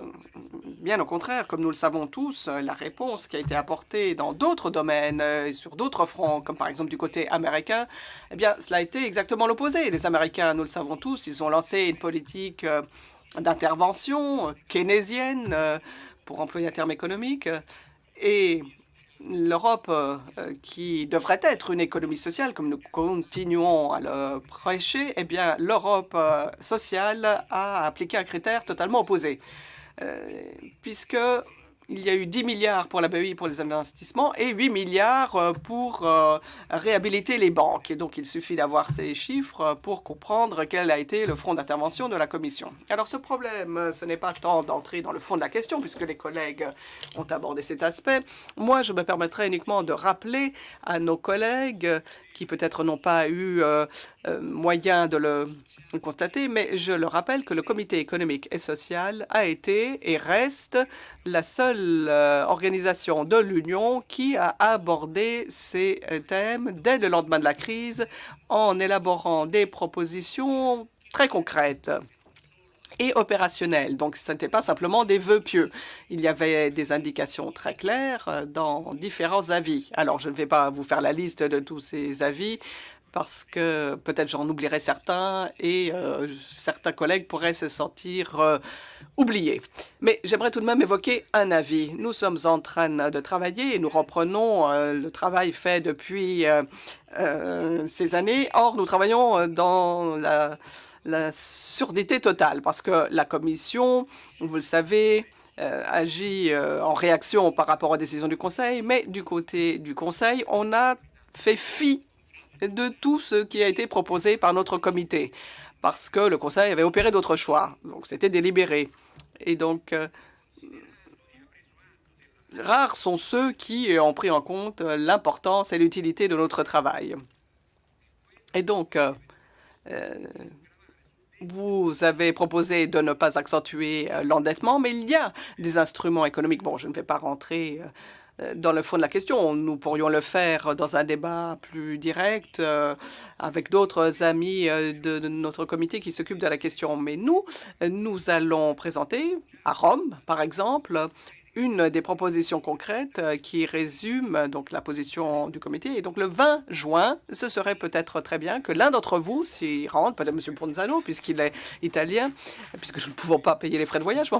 bien au contraire, comme nous le savons tous, euh, la réponse qui a été apportée dans d'autres domaines euh, et sur d'autres fronts, comme par exemple du côté américain, eh bien, cela a été exactement l'opposé. Les Américains, nous le savons tous, ils ont lancé une politique d'intervention keynésienne, pour employer un terme économique, et l'Europe, euh, qui devrait être une économie sociale, comme nous continuons à le prêcher, eh bien, l'Europe euh, sociale a appliqué un critère totalement opposé. Euh, puisque il y a eu 10 milliards pour la BEI pour les investissements et 8 milliards euh, pour euh, réhabiliter les banques. Et donc, il suffit d'avoir ces chiffres pour comprendre quel a été le front d'intervention de la Commission. Alors, ce problème, ce n'est pas tant d'entrer dans le fond de la question, puisque les collègues ont abordé cet aspect. Moi, je me permettrai uniquement de rappeler à nos collègues qui peut-être n'ont pas eu euh, euh, moyen de le constater, mais je le rappelle que le Comité économique et social a été et reste la seule euh, organisation de l'Union qui a abordé ces thèmes dès le lendemain de la crise en élaborant des propositions très concrètes et opérationnelles. Donc, ce n'était pas simplement des vœux pieux. Il y avait des indications très claires dans différents avis. Alors, je ne vais pas vous faire la liste de tous ces avis, parce que peut-être j'en oublierai certains et euh, certains collègues pourraient se sentir euh, oubliés. Mais j'aimerais tout de même évoquer un avis. Nous sommes en train de travailler et nous reprenons euh, le travail fait depuis ces années. Or, nous travaillons dans la, la surdité totale parce que la Commission, vous le savez, agi en réaction par rapport aux décisions du Conseil, mais du côté du Conseil, on a fait fi de tout ce qui a été proposé par notre comité, parce que le Conseil avait opéré d'autres choix. Donc, c'était délibéré. Et donc, rares sont ceux qui ont pris en compte l'importance et l'utilité de notre travail. Et donc, euh, euh, vous avez proposé de ne pas accentuer euh, l'endettement, mais il y a des instruments économiques. Bon, je ne vais pas rentrer dans le fond de la question. Nous pourrions le faire dans un débat plus direct avec d'autres amis de, notre comité qui s'occupent de la question. Mais nous, nous allons présenter à Rome, par exemple, une des propositions concrètes euh, qui résume euh, donc la position du comité. Et donc le 20 juin, ce serait peut-être très bien que l'un d'entre vous s'y rende, peut-être M. Ponzano, puisqu'il est italien, puisque nous ne pouvons pas payer les frais de voyage.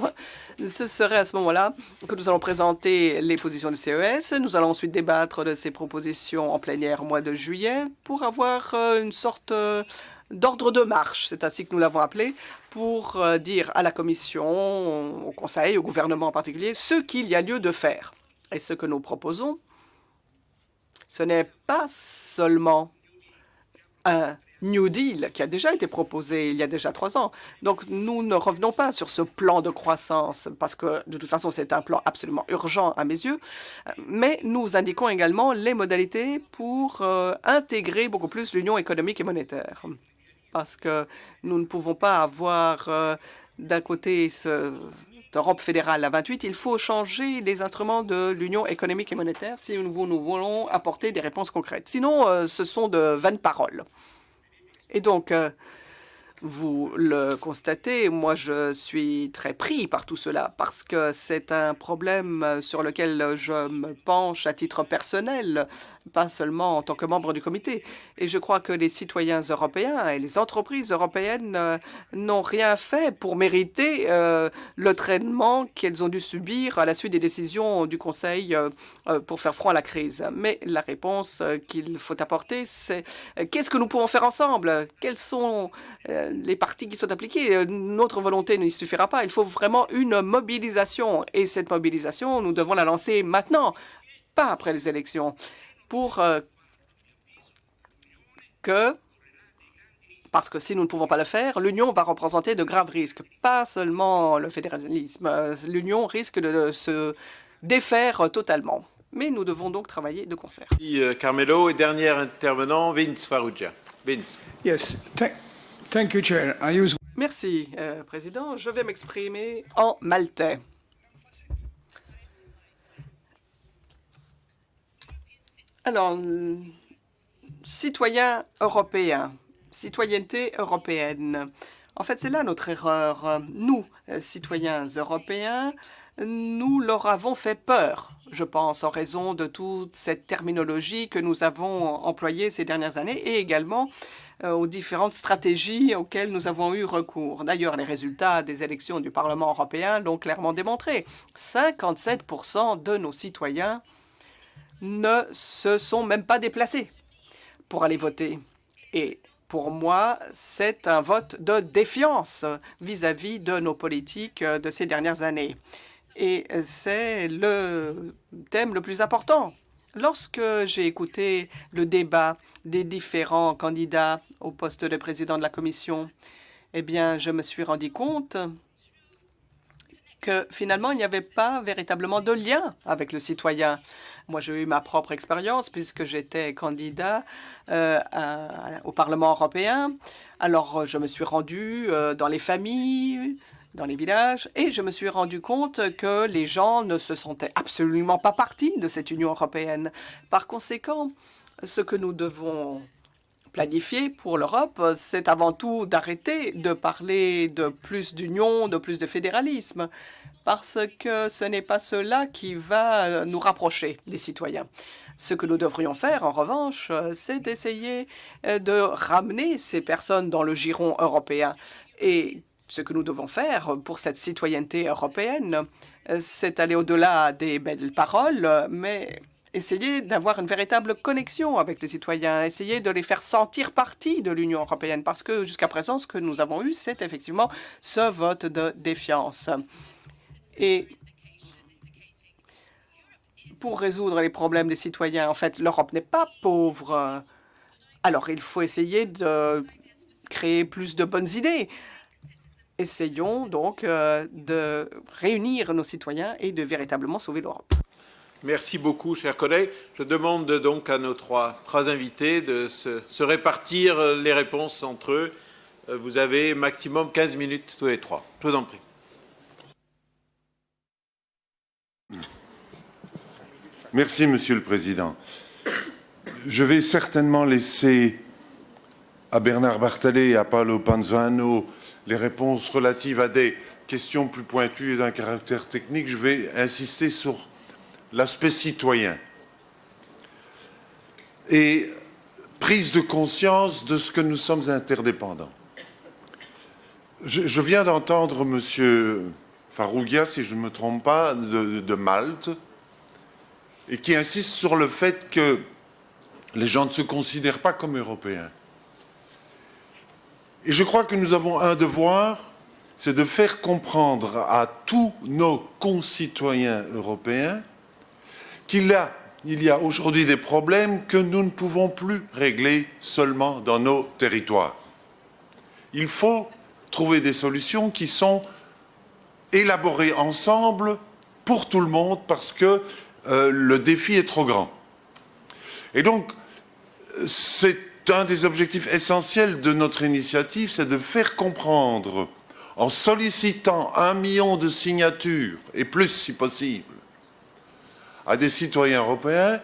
ce serait à ce moment-là que nous allons présenter les positions du CES. Nous allons ensuite débattre de ces propositions en plénière au mois de juillet pour avoir euh, une sorte d'ordre de marche, c'est ainsi que nous l'avons appelé, pour euh, dire à la Commission, au Conseil, au gouvernement en particulier, ce qu'il y a lieu de faire. Et ce que nous proposons, ce n'est pas seulement un New Deal qui a déjà été proposé il y a déjà trois ans. Donc, nous ne revenons pas sur ce plan de croissance parce que, de toute façon, c'est un plan absolument urgent à mes yeux. Mais nous indiquons également les modalités pour euh, intégrer beaucoup plus l'union économique et monétaire parce que nous ne pouvons pas avoir euh, d'un côté ce, Europe fédérale à 28, il faut changer les instruments de l'Union économique et monétaire si nous, voulons apporter des réponses concrètes. Sinon, euh, ce sont de vaines paroles. Et donc, euh, vous le constatez, moi je suis très pris par tout cela parce que c'est un problème sur lequel je me penche à titre personnel, pas seulement en tant que membre du comité. Et je crois que les citoyens européens et les entreprises européennes euh, n'ont rien fait pour mériter euh, le traitement qu'elles ont dû subir à la suite des décisions du Conseil euh, pour faire front à la crise. Mais la réponse qu'il faut apporter, c'est qu'est-ce que nous pouvons faire ensemble? Quels sont les partis qui sont appliqués. Euh, notre volonté ne suffira pas. Il faut vraiment une mobilisation. Et cette mobilisation, nous devons la lancer maintenant, pas après les élections, pour euh, que parce que si nous ne pouvons pas le faire, l'Union va représenter de graves risques. Pas seulement le fédéralisme, euh, l'Union risque de se défaire totalement. Mais nous devons donc travailler de concert. Carmelo et dernier intervenant, Vince Farrugia. Vince. Yes, Merci, euh, Président. Je vais m'exprimer en maltais. Alors, citoyens européens, citoyenneté européenne. En fait, c'est là notre erreur. Nous, euh, citoyens européens, nous leur avons fait peur, je pense, en raison de toute cette terminologie que nous avons employée ces dernières années et également euh, aux différentes stratégies auxquelles nous avons eu recours. D'ailleurs, les résultats des élections du Parlement européen l'ont clairement démontré. 57% de nos citoyens ne se sont même pas déplacés pour aller voter. Et pour moi, c'est un vote de défiance vis-à-vis -vis de nos politiques de ces dernières années. Et c'est le thème le plus important Lorsque j'ai écouté le débat des différents candidats au poste de président de la Commission, eh bien, je me suis rendu compte que finalement, il n'y avait pas véritablement de lien avec le citoyen. Moi, j'ai eu ma propre expérience puisque j'étais candidat euh, au Parlement européen. Alors, je me suis rendu euh, dans les familles, dans les villages et je me suis rendu compte que les gens ne se sentaient absolument pas partie de cette Union européenne. Par conséquent, ce que nous devons planifier pour l'Europe, c'est avant tout d'arrêter de parler de plus d'union, de plus de fédéralisme, parce que ce n'est pas cela qui va nous rapprocher des citoyens. Ce que nous devrions faire, en revanche, c'est d'essayer de ramener ces personnes dans le giron européen. Et ce que nous devons faire pour cette citoyenneté européenne, c'est aller au-delà des belles paroles, mais essayer d'avoir une véritable connexion avec les citoyens, essayer de les faire sentir partie de l'Union européenne, parce que jusqu'à présent, ce que nous avons eu, c'est effectivement ce vote de défiance. Et pour résoudre les problèmes des citoyens. En fait, l'Europe n'est pas pauvre. Alors, il faut essayer de créer plus de bonnes idées. Essayons donc euh, de réunir nos citoyens et de véritablement sauver l'Europe. Merci beaucoup, chers collègues. Je demande donc à nos trois, trois invités de se, se, répartir les réponses entre eux. Euh, vous avez maximum 15 minutes tous les trois. Je vous en prie. Merci, Monsieur le Président. Je vais certainement laisser à Bernard Barthalet et à Paolo Panzano les réponses relatives à des questions plus pointues et d'un caractère technique. Je vais insister sur l'aspect citoyen et prise de conscience de ce que nous sommes interdépendants. Je, viens d'entendre M. Farougia, si je ne me trompe pas, de Malte, et qui insiste sur le fait que les gens ne se considèrent pas comme européens. Et je crois que nous avons un devoir, c'est de faire comprendre à tous nos concitoyens européens qu'il y a, aujourd'hui des problèmes que nous ne pouvons plus régler seulement dans nos territoires. Il faut trouver des solutions qui sont élaborées ensemble pour tout le monde parce que euh, le défi est trop grand. Et donc, c'est un des objectifs essentiels de notre initiative, c'est de faire comprendre, en sollicitant un million de signatures, et plus si possible, à des citoyens européens,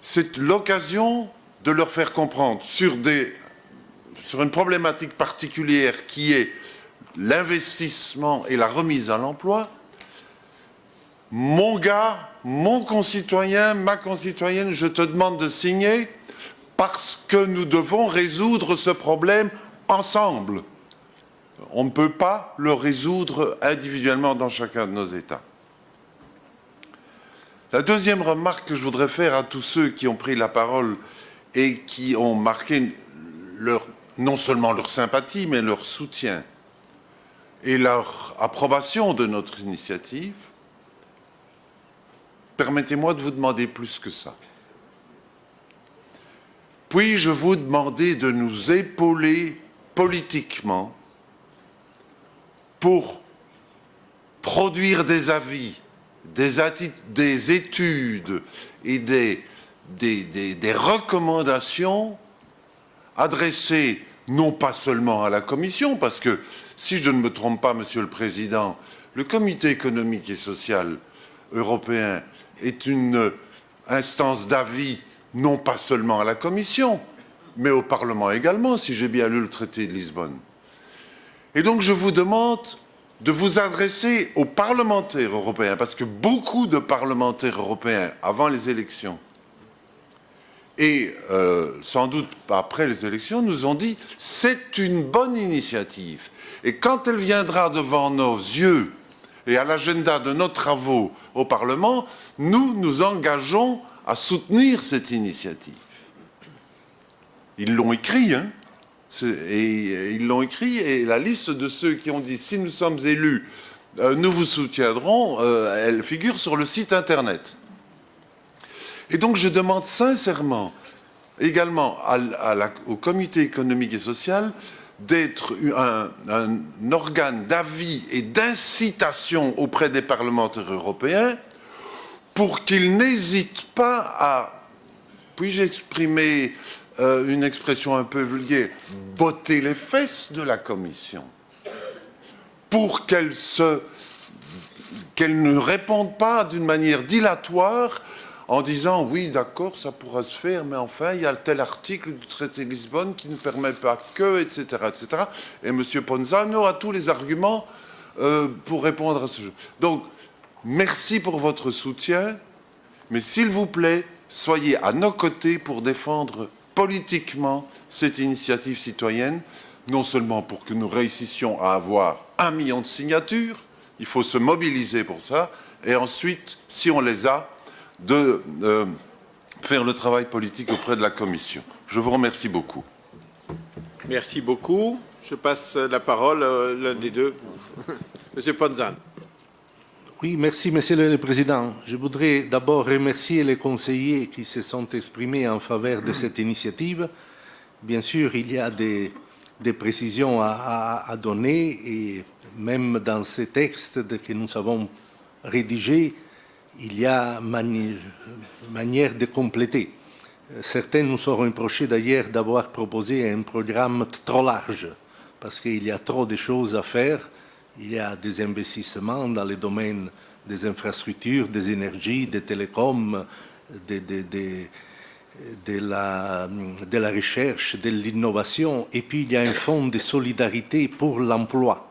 c'est l'occasion de leur faire comprendre sur, une problématique particulière qui est l'investissement et la remise à l'emploi, mon gars, mon concitoyen, ma concitoyenne, je te demande de signer parce que nous devons résoudre ce problème ensemble. On ne peut pas le résoudre individuellement dans chacun de nos États. La deuxième remarque que je voudrais faire à tous ceux qui ont pris la parole et qui ont marqué non seulement leur sympathie, mais leur soutien et leur approbation de notre initiative, permettez-moi de vous demander plus que ça. Puis-je vous demander de nous épauler politiquement pour produire des avis, des, des études et des, des recommandations adressées non pas seulement à la Commission, parce que, si je ne me trompe pas, Monsieur le Président, le Comité économique et social européen est une instance d'avis non pas seulement à la Commission, mais au Parlement également, si j'ai bien lu le traité de Lisbonne. Et donc je vous demande de vous adresser aux parlementaires européens, parce que beaucoup de parlementaires européens, avant les élections, et euh, sans doute après les élections, nous ont dit « c'est une bonne initiative ». Et quand elle viendra devant nos yeux et à l'agenda de nos travaux au Parlement, nous nous engageons à soutenir cette initiative. Ils l'ont écrit, hein et ils l'ont écrit, et la liste de ceux qui ont dit « si nous sommes élus, euh, nous vous soutiendrons euh, elle figure sur le site Internet. Et donc je demande sincèrement également au comité économique et social d'être un, organe d'avis et d'incitation auprès des parlementaires européens pour qu'ils n'hésitent pas à, puis-je exprimer euh, une expression un peu vulgaire, botter les fesses de la Commission pour qu'elle qu'elle ne réponde pas d'une manière dilatoire en disant oui d'accord ça pourra se faire mais enfin il y a tel article du traité de Lisbonne qui ne permet pas que etc etc et M. Ponzano a tous les arguments euh, pour répondre à ce jeu. Merci pour votre soutien, mais s'il vous plaît, soyez à nos côtés pour défendre politiquement cette initiative citoyenne, non seulement pour que nous réussissions à avoir un million de signatures, il faut se mobiliser pour ça, et ensuite, si on les a, de euh, faire le travail politique auprès de la Commission. Je vous remercie beaucoup. Merci beaucoup. Je passe la parole à l'un des deux, *laughs* Monsieur Ponzan. Oui, merci, Monsieur le Président. Je voudrais d'abord remercier les conseillers qui se sont exprimés en faveur de cette initiative. Bien sûr, il y a des, précisions à, donner et même dans ces textes que nous avons rédigés, il y a manière de compléter. Certains nous ont reproché d'ailleurs d'avoir proposé un programme trop large parce qu'il y a trop de choses à faire il y a des investissements dans les domaines des infrastructures, des énergies, des télécoms, de, la, recherche, de l'innovation, et puis il y a un fonds de solidarité pour l'emploi.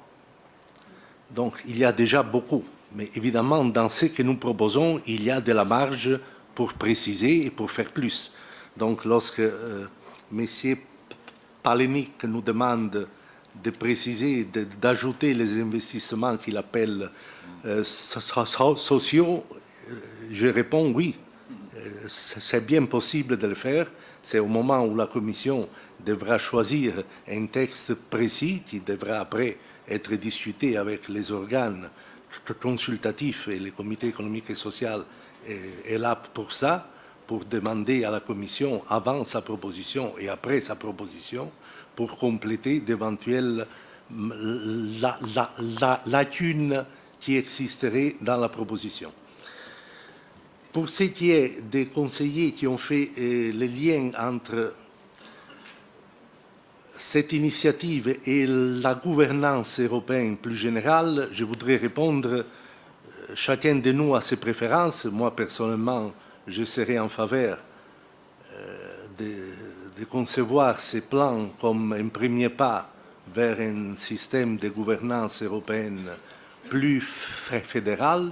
Donc il y a déjà beaucoup, mais évidemment dans ce que nous proposons, il y a de la marge pour préciser et pour faire plus. Donc lorsque euh, M. Palenic nous demande de préciser, d'ajouter les investissements qu'il appelle euh, sociaux, euh, je réponds oui. Euh, c'est bien possible de le faire. C'est au moment où la Commission devra choisir un texte précis qui devra après être discuté avec les organes consultatifs et les comités économiques et sociaux est là pour ça, pour demander à la Commission avant sa proposition et après sa proposition pour compléter d'éventuelles lacunes qui existeraient dans la proposition. Pour ce qui est des conseillers qui ont fait euh, le lien entre cette initiative et la gouvernance européenne plus générale, je voudrais répondre, euh, chacun de nous a ses préférences. Moi, personnellement, je serai en faveur euh, de de concevoir ces plans comme un premier pas vers un système de gouvernance européenne plus fédéral,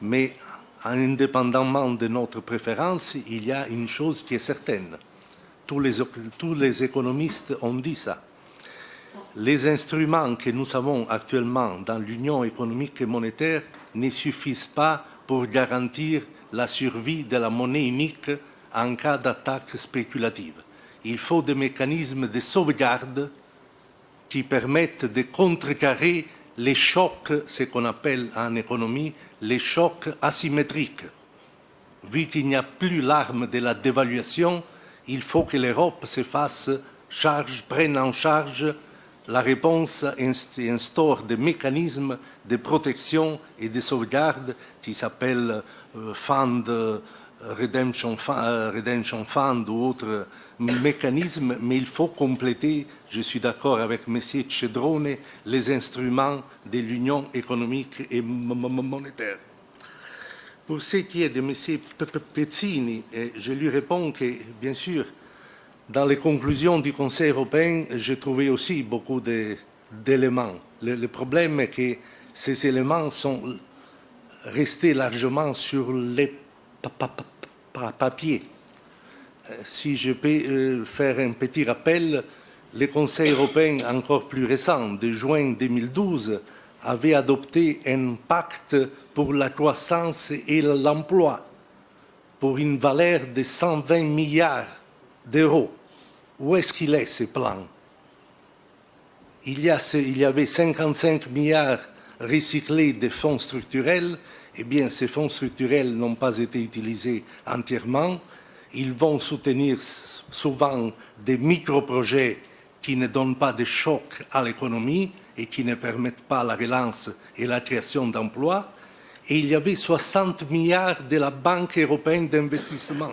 mais indépendamment de notre préférence, il y a une chose qui est certaine. Tous les, économistes ont dit ça. Les instruments que nous avons actuellement dans l'Union économique et monétaire ne suffisent pas pour garantir la survie de la monnaie unique en cas d'attaque spéculative il faut des mécanismes de sauvegarde qui permettent de contrecarrer les chocs, ce qu'on appelle en économie les chocs asymétriques. Vu qu'il n'y a plus l'arme de la dévaluation, il faut que l'Europe se fasse charge, prenne en charge la réponse et instaure des mécanismes de protection et de sauvegarde qui s'appellent euh, Fund, euh, Redemption, euh, Redemption Fund ou autres mécanisme, mais il faut compléter, je suis d'accord avec M. Cedrone, les instruments de l'Union économique et monétaire. Pour ce qui est de M. Pezzini, je lui réponds que, bien sûr, dans les conclusions du Conseil européen, j'ai trouvé aussi beaucoup d'éléments. Le, problème est que ces éléments sont restés largement sur les papiers si je peux euh, faire un petit rappel, le Conseil européen encore plus récent, de juin 2012, avait adopté un pacte pour la croissance et l'emploi pour une valeur de 120 milliards d'euros. Où est-ce qu'il est, ce plan? Il y, avait 55 milliards recyclés de fonds structurels. Eh bien, ces fonds structurels n'ont pas été utilisés entièrement ils vont soutenir souvent des micro-projets qui ne donnent pas de choc à l'économie et qui ne permettent pas la relance et la création d'emplois. Et il y avait 60 milliards de la Banque européenne d'investissement.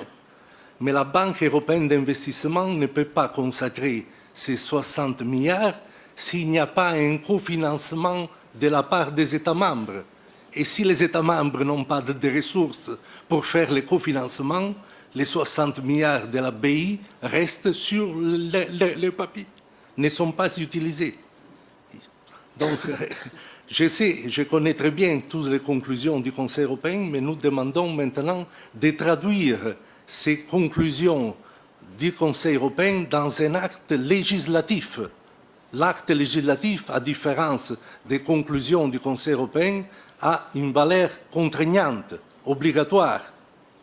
Mais la Banque européenne d'investissement ne peut pas consacrer ces 60 milliards s'il n'y a pas un cofinancement de la part des États membres. Et si les États membres n'ont pas de, ressources pour faire le cofinancement, les 60 milliards de la BI restent sur le, papier, ne sont pas utilisés. Donc, *laughs* je sais, je connais très bien toutes les conclusions du Conseil européen, mais nous demandons maintenant de traduire ces conclusions du Conseil européen dans un acte législatif. L'acte législatif, à différence des conclusions du Conseil européen, a une valeur contraignante, obligatoire.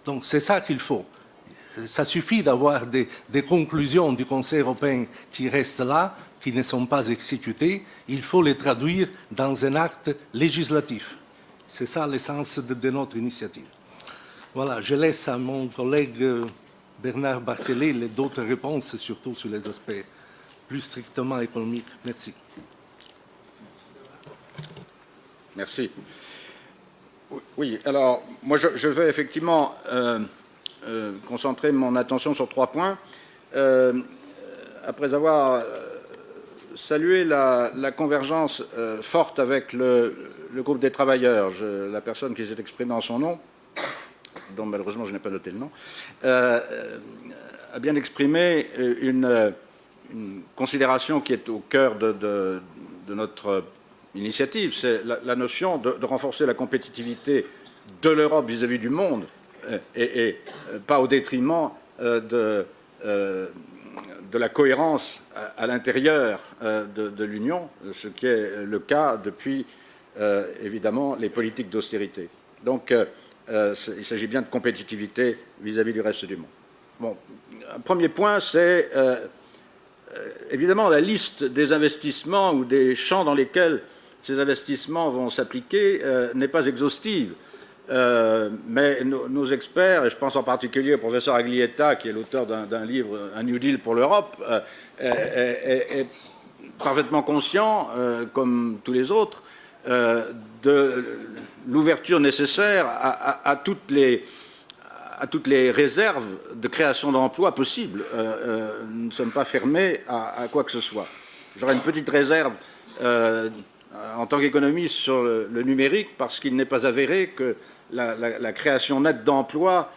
Donc c'est ça qu'il faut ça suffit d'avoir des, conclusions du Conseil européen qui restent là, qui ne sont pas exécutées. Il faut les traduire dans un acte législatif. C'est ça l'essence de, notre initiative. Voilà, je laisse à mon collègue euh, Bernard Barthelé d'autres réponses, surtout sur les aspects plus strictement économiques. Merci. Merci. Oui, alors moi je, vais effectivement euh, euh, concentrer mon attention sur trois points. après avoir salué la, convergence forte avec le, groupe des travailleurs, la personne qui s'est exprimée en son nom, dont malheureusement je n'ai pas noté le nom, euh, a bien exprimé une, considération qui est au cœur de, notre initiative, c'est la, notion de, renforcer la compétitivité de l'Europe vis-à-vis du monde, euh, et, euh, pas au détriment de, de la cohérence à, l'intérieur de, l'Union, ce qui est le cas depuis euh, évidemment les politiques d'austérité. Donc, euh, euh, il s'agit bien de compétitivité vis-à-vis du reste du monde. Bon, un premier point, c'est évidemment la liste des investissements ou des champs dans lesquels ces investissements vont s'appliquer n'est pas exhaustive. Mais nos, experts, et je pense en particulier au professeur Aglietta, qui est l'auteur d'un livre, Un New Deal pour l'Europe, est, parfaitement conscient, comme tous les autres, euh, de l'ouverture nécessaire à, toutes les, réserves de création d'emplois possibles. Euh, euh, nous ne sommes pas fermés à, quoi que ce soit. J'aurais une petite réserve en tant qu'économiste sur le, numérique parce qu'il n'est pas avéré que la, création nette d'emplois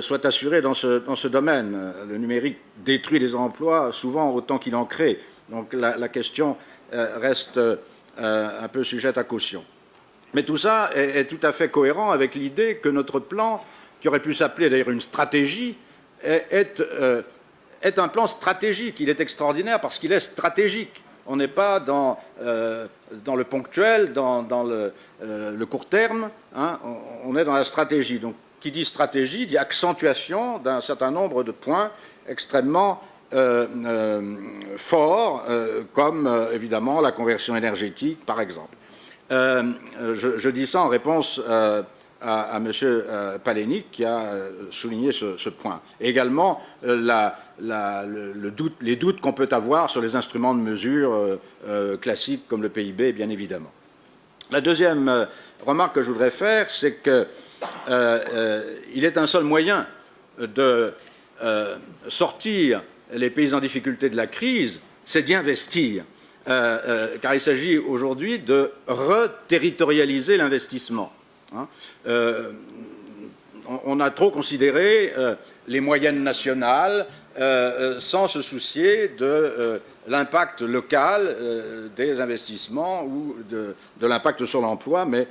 soit assurée dans ce, domaine. Le numérique détruit des emplois souvent autant qu'il en crée. Donc la, question reste euh, un peu sujette à caution. Mais tout ça est, tout à fait cohérent avec l'idée que notre plan, qui aurait pu s'appeler d'ailleurs une stratégie, euh, est, un plan stratégique. Il est extraordinaire parce qu'il est stratégique. On n'est pas dans, euh, le ponctuel, dans, dans le, court terme, hein. on, est dans la stratégie. Donc, qui dit stratégie dit accentuation d'un certain nombre de points extrêmement euh, euh, forts, euh, comme évidemment la conversion énergétique, par exemple. Je, dis ça en réponse à, M. Palénic qui a souligné ce, point. également le, doute, les doutes qu'on peut avoir sur les instruments de mesure classiques comme le PIB, bien évidemment. La deuxième remarque que je voudrais faire, c'est qu'il est un seul moyen de sortir les pays en difficulté de la crise, c'est d'y investir. Euh, euh, car il s'agit aujourd'hui de reterritorialiser l'investissement. Hein. Euh, on, a trop considéré les moyennes nationales sans se soucier de l'impact local des investissements ou de, l'impact sur l'emploi, mais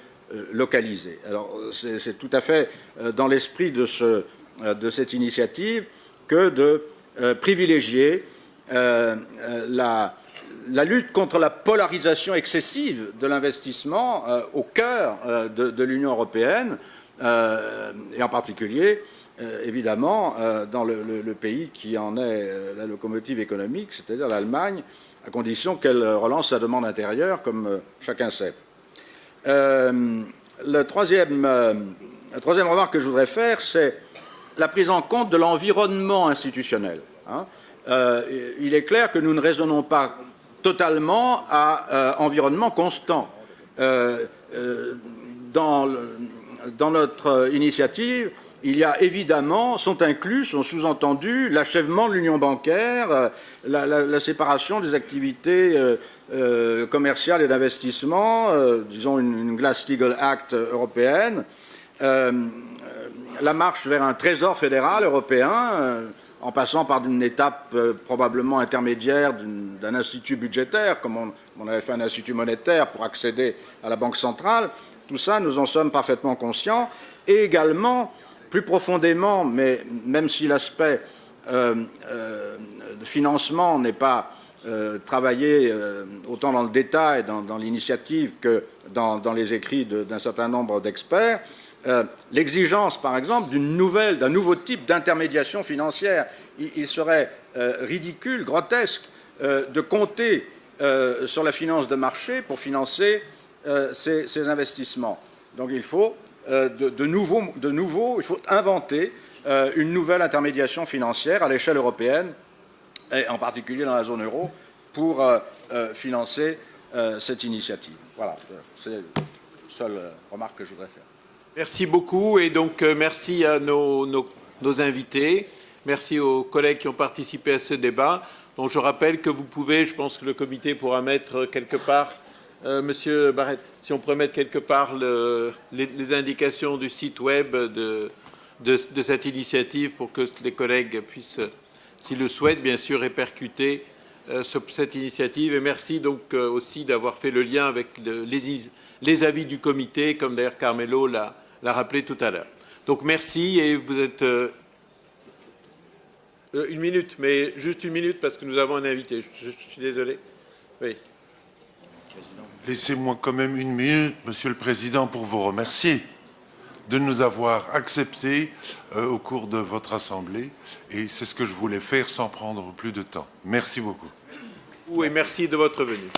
localisé. Alors c'est tout à fait dans l'esprit de, ce, de cette initiative que de euh, privilégier euh, euh, la, lutte contre la polarisation excessive de l'investissement au cœur de, l'Union européenne, et en particulier, évidemment, dans le, pays qui en est la locomotive économique, c'est-à-dire l'Allemagne, à condition qu'elle relance sa demande intérieure, comme chacun sait. le troisième, la troisième remarque que je voudrais faire, c'est la prise en compte de l'environnement institutionnel. Hein. Euh, il est clair que nous ne raisonnons pas totalement à euh, environnement constant. Euh, dans, dans, notre initiative, il y a évidemment, sont inclus, sont sous-entendus l'achèvement de l'union bancaire, la, séparation des activités commerciales et d'investissement, disons une, une Glass-Steagall Act européenne, la marche vers un trésor fédéral européen, euh, en passant par une étape euh, probablement intermédiaire d'un institut budgétaire, comme on, avait fait un institut monétaire pour accéder à la Banque centrale. Tout ça, nous en sommes parfaitement conscients. Et également, plus profondément, mais même si l'aspect euh, de financement n'est pas travaillé autant dans le détail, dans, l'initiative que dans, dans, les écrits d'un certain nombre d'experts, euh, l'exigence, par exemple, d'une nouvelle, d'un nouveau type d'intermédiation financière. Il, serait euh, ridicule, grotesque, euh, de compter sur la finance de marché pour financer ces, investissements. Donc il faut il faut inventer une nouvelle intermédiation financière à l'échelle européenne, et en particulier dans la zone euro, pour financer cette initiative. Voilà, c'est la seule remarque que je voudrais faire. Merci beaucoup et donc euh, merci à nos, invités. Merci aux collègues qui ont participé à ce débat. Donc je rappelle que vous pouvez, je pense que le comité pourra mettre quelque part, euh, Monsieur Barrett, si on pourrait mettre quelque part le- les, indications du site web de, cette initiative pour que les collègues puissent, s'ils le souhaitent, bien sûr, répercuter euh, ce- cette initiative. Et merci donc aussi d'avoir fait le lien avec le- les, les avis du comité, comme d'ailleurs Carmelo l'a l'a rappelé tout à l'heure. Donc merci et vous êtes... euh, euh, une minute, mais juste une minute parce que nous avons un invité. Je, je suis désolé. Oui. Laissez-moi quand même une minute, Monsieur le Président, pour vous remercier de nous avoir acceptés euh, au cours de votre Assemblée. Et c'est ce que je voulais faire sans prendre plus de temps. Merci beaucoup. Et merci de votre venue.